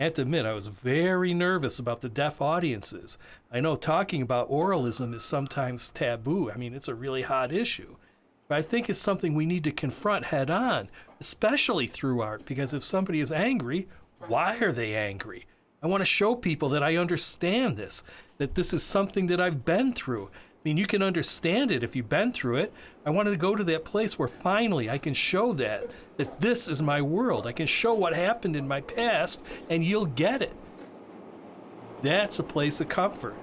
I have to admit, I was very nervous about the deaf audiences. I know talking about oralism is sometimes taboo. I mean, it's a really hot issue. But I think it's something we need to confront head on, especially through art, because if somebody is angry, why are they angry? I want to show people that I understand this, that this is something that I've been through. I mean, you can understand it if you've been through it. I wanted to go to that place where finally I can show that, that this is my world. I can show what happened in my past and you'll get it. That's a place of comfort.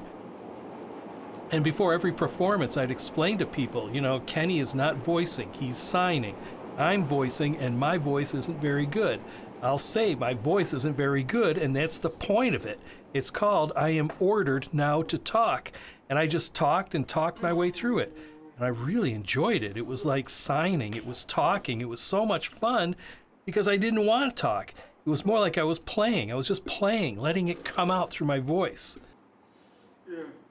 And before every performance, I'd explain to people, you know, Kenny is not voicing, he's signing. I'm voicing, and my voice isn't very good. I'll say my voice isn't very good, and that's the point of it. It's called I Am Ordered Now to Talk. And I just talked and talked my way through it. And I really enjoyed it. It was like signing, it was talking, it was so much fun because I didn't want to talk. It was more like I was playing. I was just playing, letting it come out through my voice.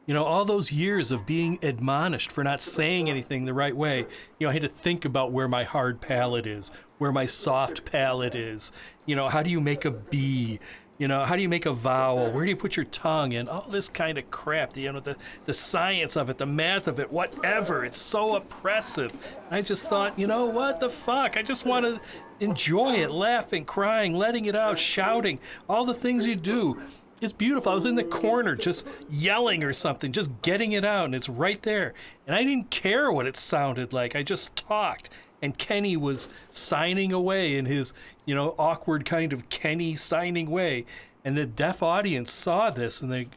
You know, all those years of being admonished for not saying anything the right way, you know, I had to think about where my hard palate is, where my soft palate is. You know, how do you make a B? You know, how do you make a vowel? Where do you put your tongue in? All this kind of crap, you know, the, the science of it, the math of it, whatever. It's so oppressive. I just thought, you know, what the fuck? I just want to enjoy it, laughing, crying, letting it out, shouting, all the things you do. It's beautiful. I was in the corner just yelling or something, just getting it out, and it's right there. And I didn't care what it sounded like. I just talked. And Kenny was signing away in his, you know, awkward kind of Kenny signing way. And the deaf audience saw this, and they,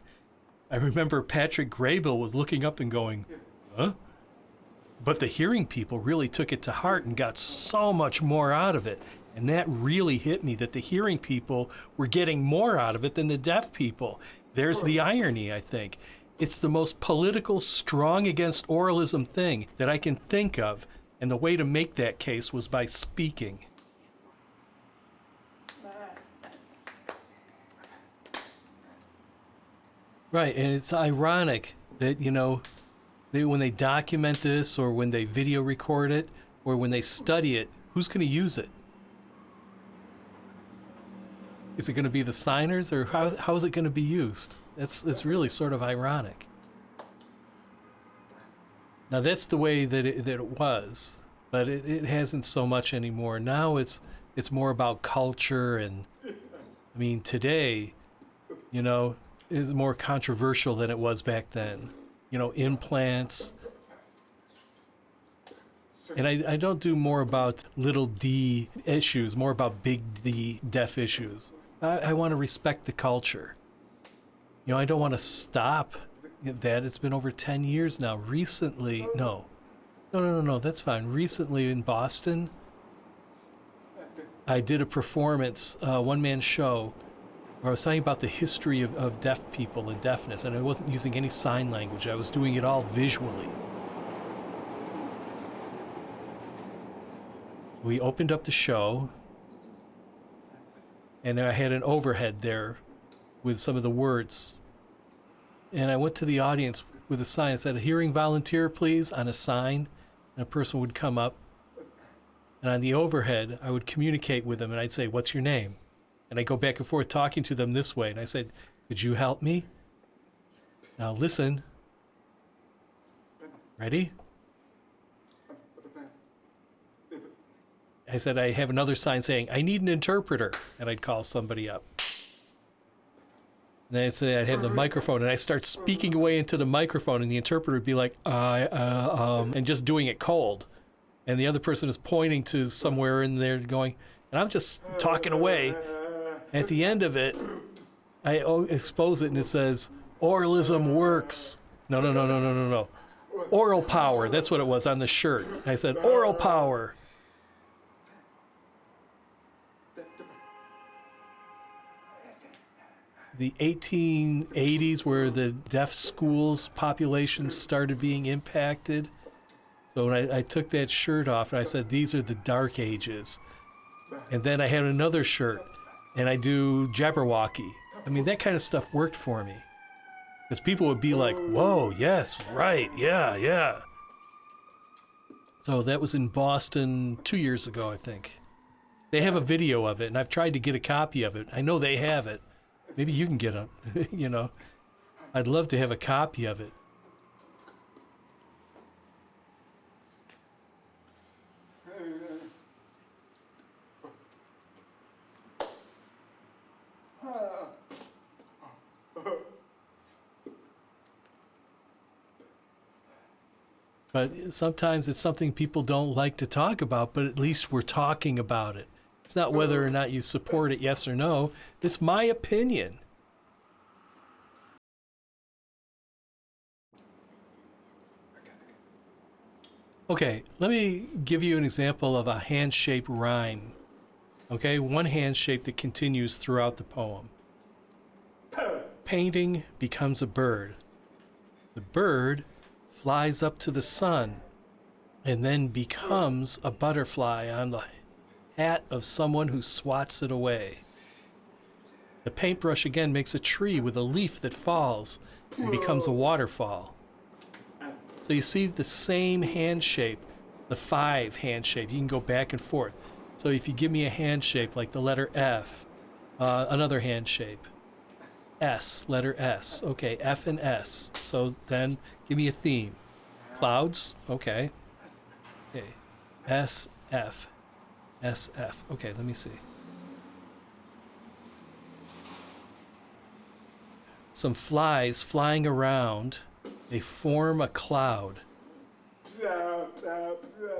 I remember Patrick Graybill was looking up and going, huh? But the hearing people really took it to heart and got so much more out of it. And that really hit me that the hearing people were getting more out of it than the deaf people. There's the irony, I think. It's the most political, strong against oralism thing that I can think of. And the way to make that case was by speaking. Right, and it's ironic that, you know, they, when they document this or when they video record it or when they study it, who's going to use it? Is it going to be the signers, or how, how is it going to be used? It's, it's really sort of ironic. Now that's the way that it, that it was, but it, it hasn't so much anymore. Now it's it's more about culture and I mean today, you know, is more controversial than it was back then. You know, implants. And I, I don't do more about little d issues, more about big D deaf issues. I, I want to respect the culture. You know, I don't want to stop that. It's been over 10 years now. Recently, no. No, no, no, no, that's fine. Recently in Boston, I did a performance, uh, one man show, where I was talking about the history of, of deaf people and deafness, and I wasn't using any sign language. I was doing it all visually. We opened up the show, and I had an overhead there with some of the words. And I went to the audience with a sign that said, a hearing volunteer, please, on a sign. And a person would come up. And on the overhead, I would communicate with them and I'd say, What's your name? And I go back and forth talking to them this way. And I said, Could you help me? Now listen. Ready? I said, I have another sign saying, I need an interpreter. And I'd call somebody up. And then I'd say, I'd have the microphone and I start speaking away into the microphone and the interpreter would be like, I, uh, um, and just doing it cold. And the other person is pointing to somewhere in there going, and I'm just talking away. At the end of it, I expose it and it says, oralism works. No, no, no, no, no, no, no. Oral power. That's what it was on the shirt. I said, oral power. The 1880s where the deaf schools population started being impacted. So I, I, took that shirt off and I said, these are the dark ages. And then I had another shirt and I do Jabberwocky. I mean, that kind of stuff worked for me. Because people would be like, whoa, yes, right, yeah, yeah. So that was in Boston two years ago, I think. They have a video of it, and I've tried to get a copy of it. I know they have it. Maybe you can get a, (laughs) you know. I'd love to have a copy of it. But sometimes it's something people don't like to talk about, but at least we're talking about it. It's not whether or not you support it, yes or no. It's my opinion. Okay, let me give you an example of a hand shape rhyme. Okay, one hand shape that continues throughout the poem. Painting becomes a bird. The bird flies up to the sun and then becomes a butterfly on the hat of someone who swats it away. The paintbrush again makes a tree with a leaf that falls and becomes a waterfall. So you see the same hand shape, the five hand shape. You can go back and forth. So if you give me a hand shape like the letter F, uh, another hand shape, S, letter S. Okay, F and S. So then give me a theme. Clouds, okay. Okay, S, F, SF. Okay, let me see. Some flies flying around. They form a cloud.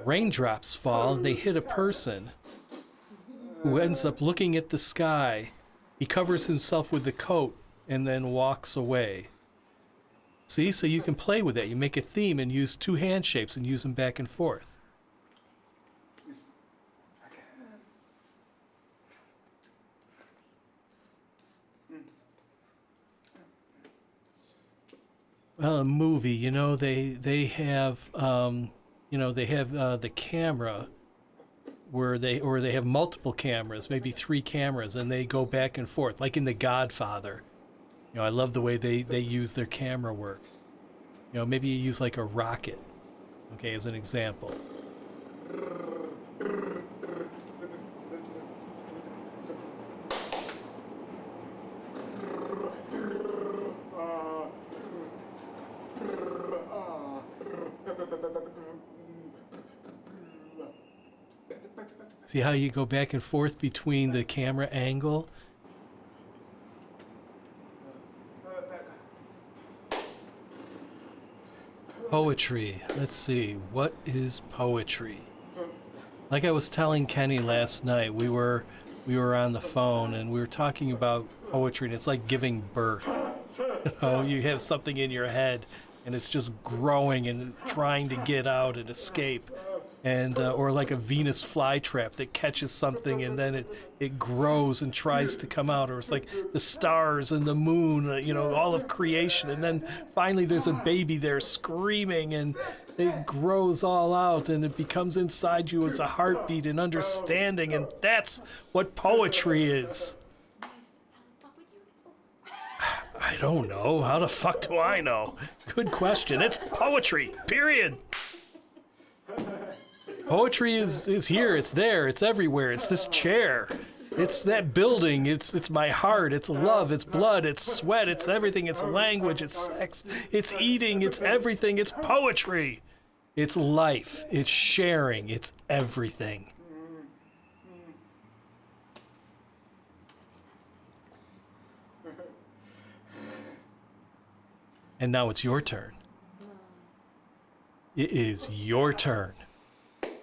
Raindrops fall. They hit a person who ends up looking at the sky. He covers himself with the coat and then walks away. See, so you can play with that. You make a theme and use two hand shapes and use them back and forth. A movie, you know, they they have, um, you know, they have uh, the camera where they or they have multiple cameras, maybe three cameras, and they go back and forth, like in The Godfather. You know, I love the way they they use their camera work. You know, maybe you use like a rocket, okay, as an example. See how you go back and forth between the camera angle? Poetry. Let's see. What is poetry? Like I was telling Kenny last night, we were we were on the phone and we were talking about poetry and it's like giving birth. (laughs) You know, you have something in your head and it's just growing and trying to get out and escape. And uh, or like a Venus flytrap that catches something and then it it grows and tries to come out or it's like the stars and the moon, uh, you know, all of creation and then finally there's a baby there screaming and it grows all out and it becomes inside you as a heartbeat and understanding and that's what poetry is. I don't know. How the fuck do I know? Good question. It's poetry. Period. Poetry is is here. It's there. It's everywhere. It's this chair. It's that building. It's it's my heart. It's love. It's blood. It's sweat. It's everything. It's language. It's sex. It's eating. It's everything. It's poetry. It's life. It's sharing. It's everything. And now it's your turn. It is your turn.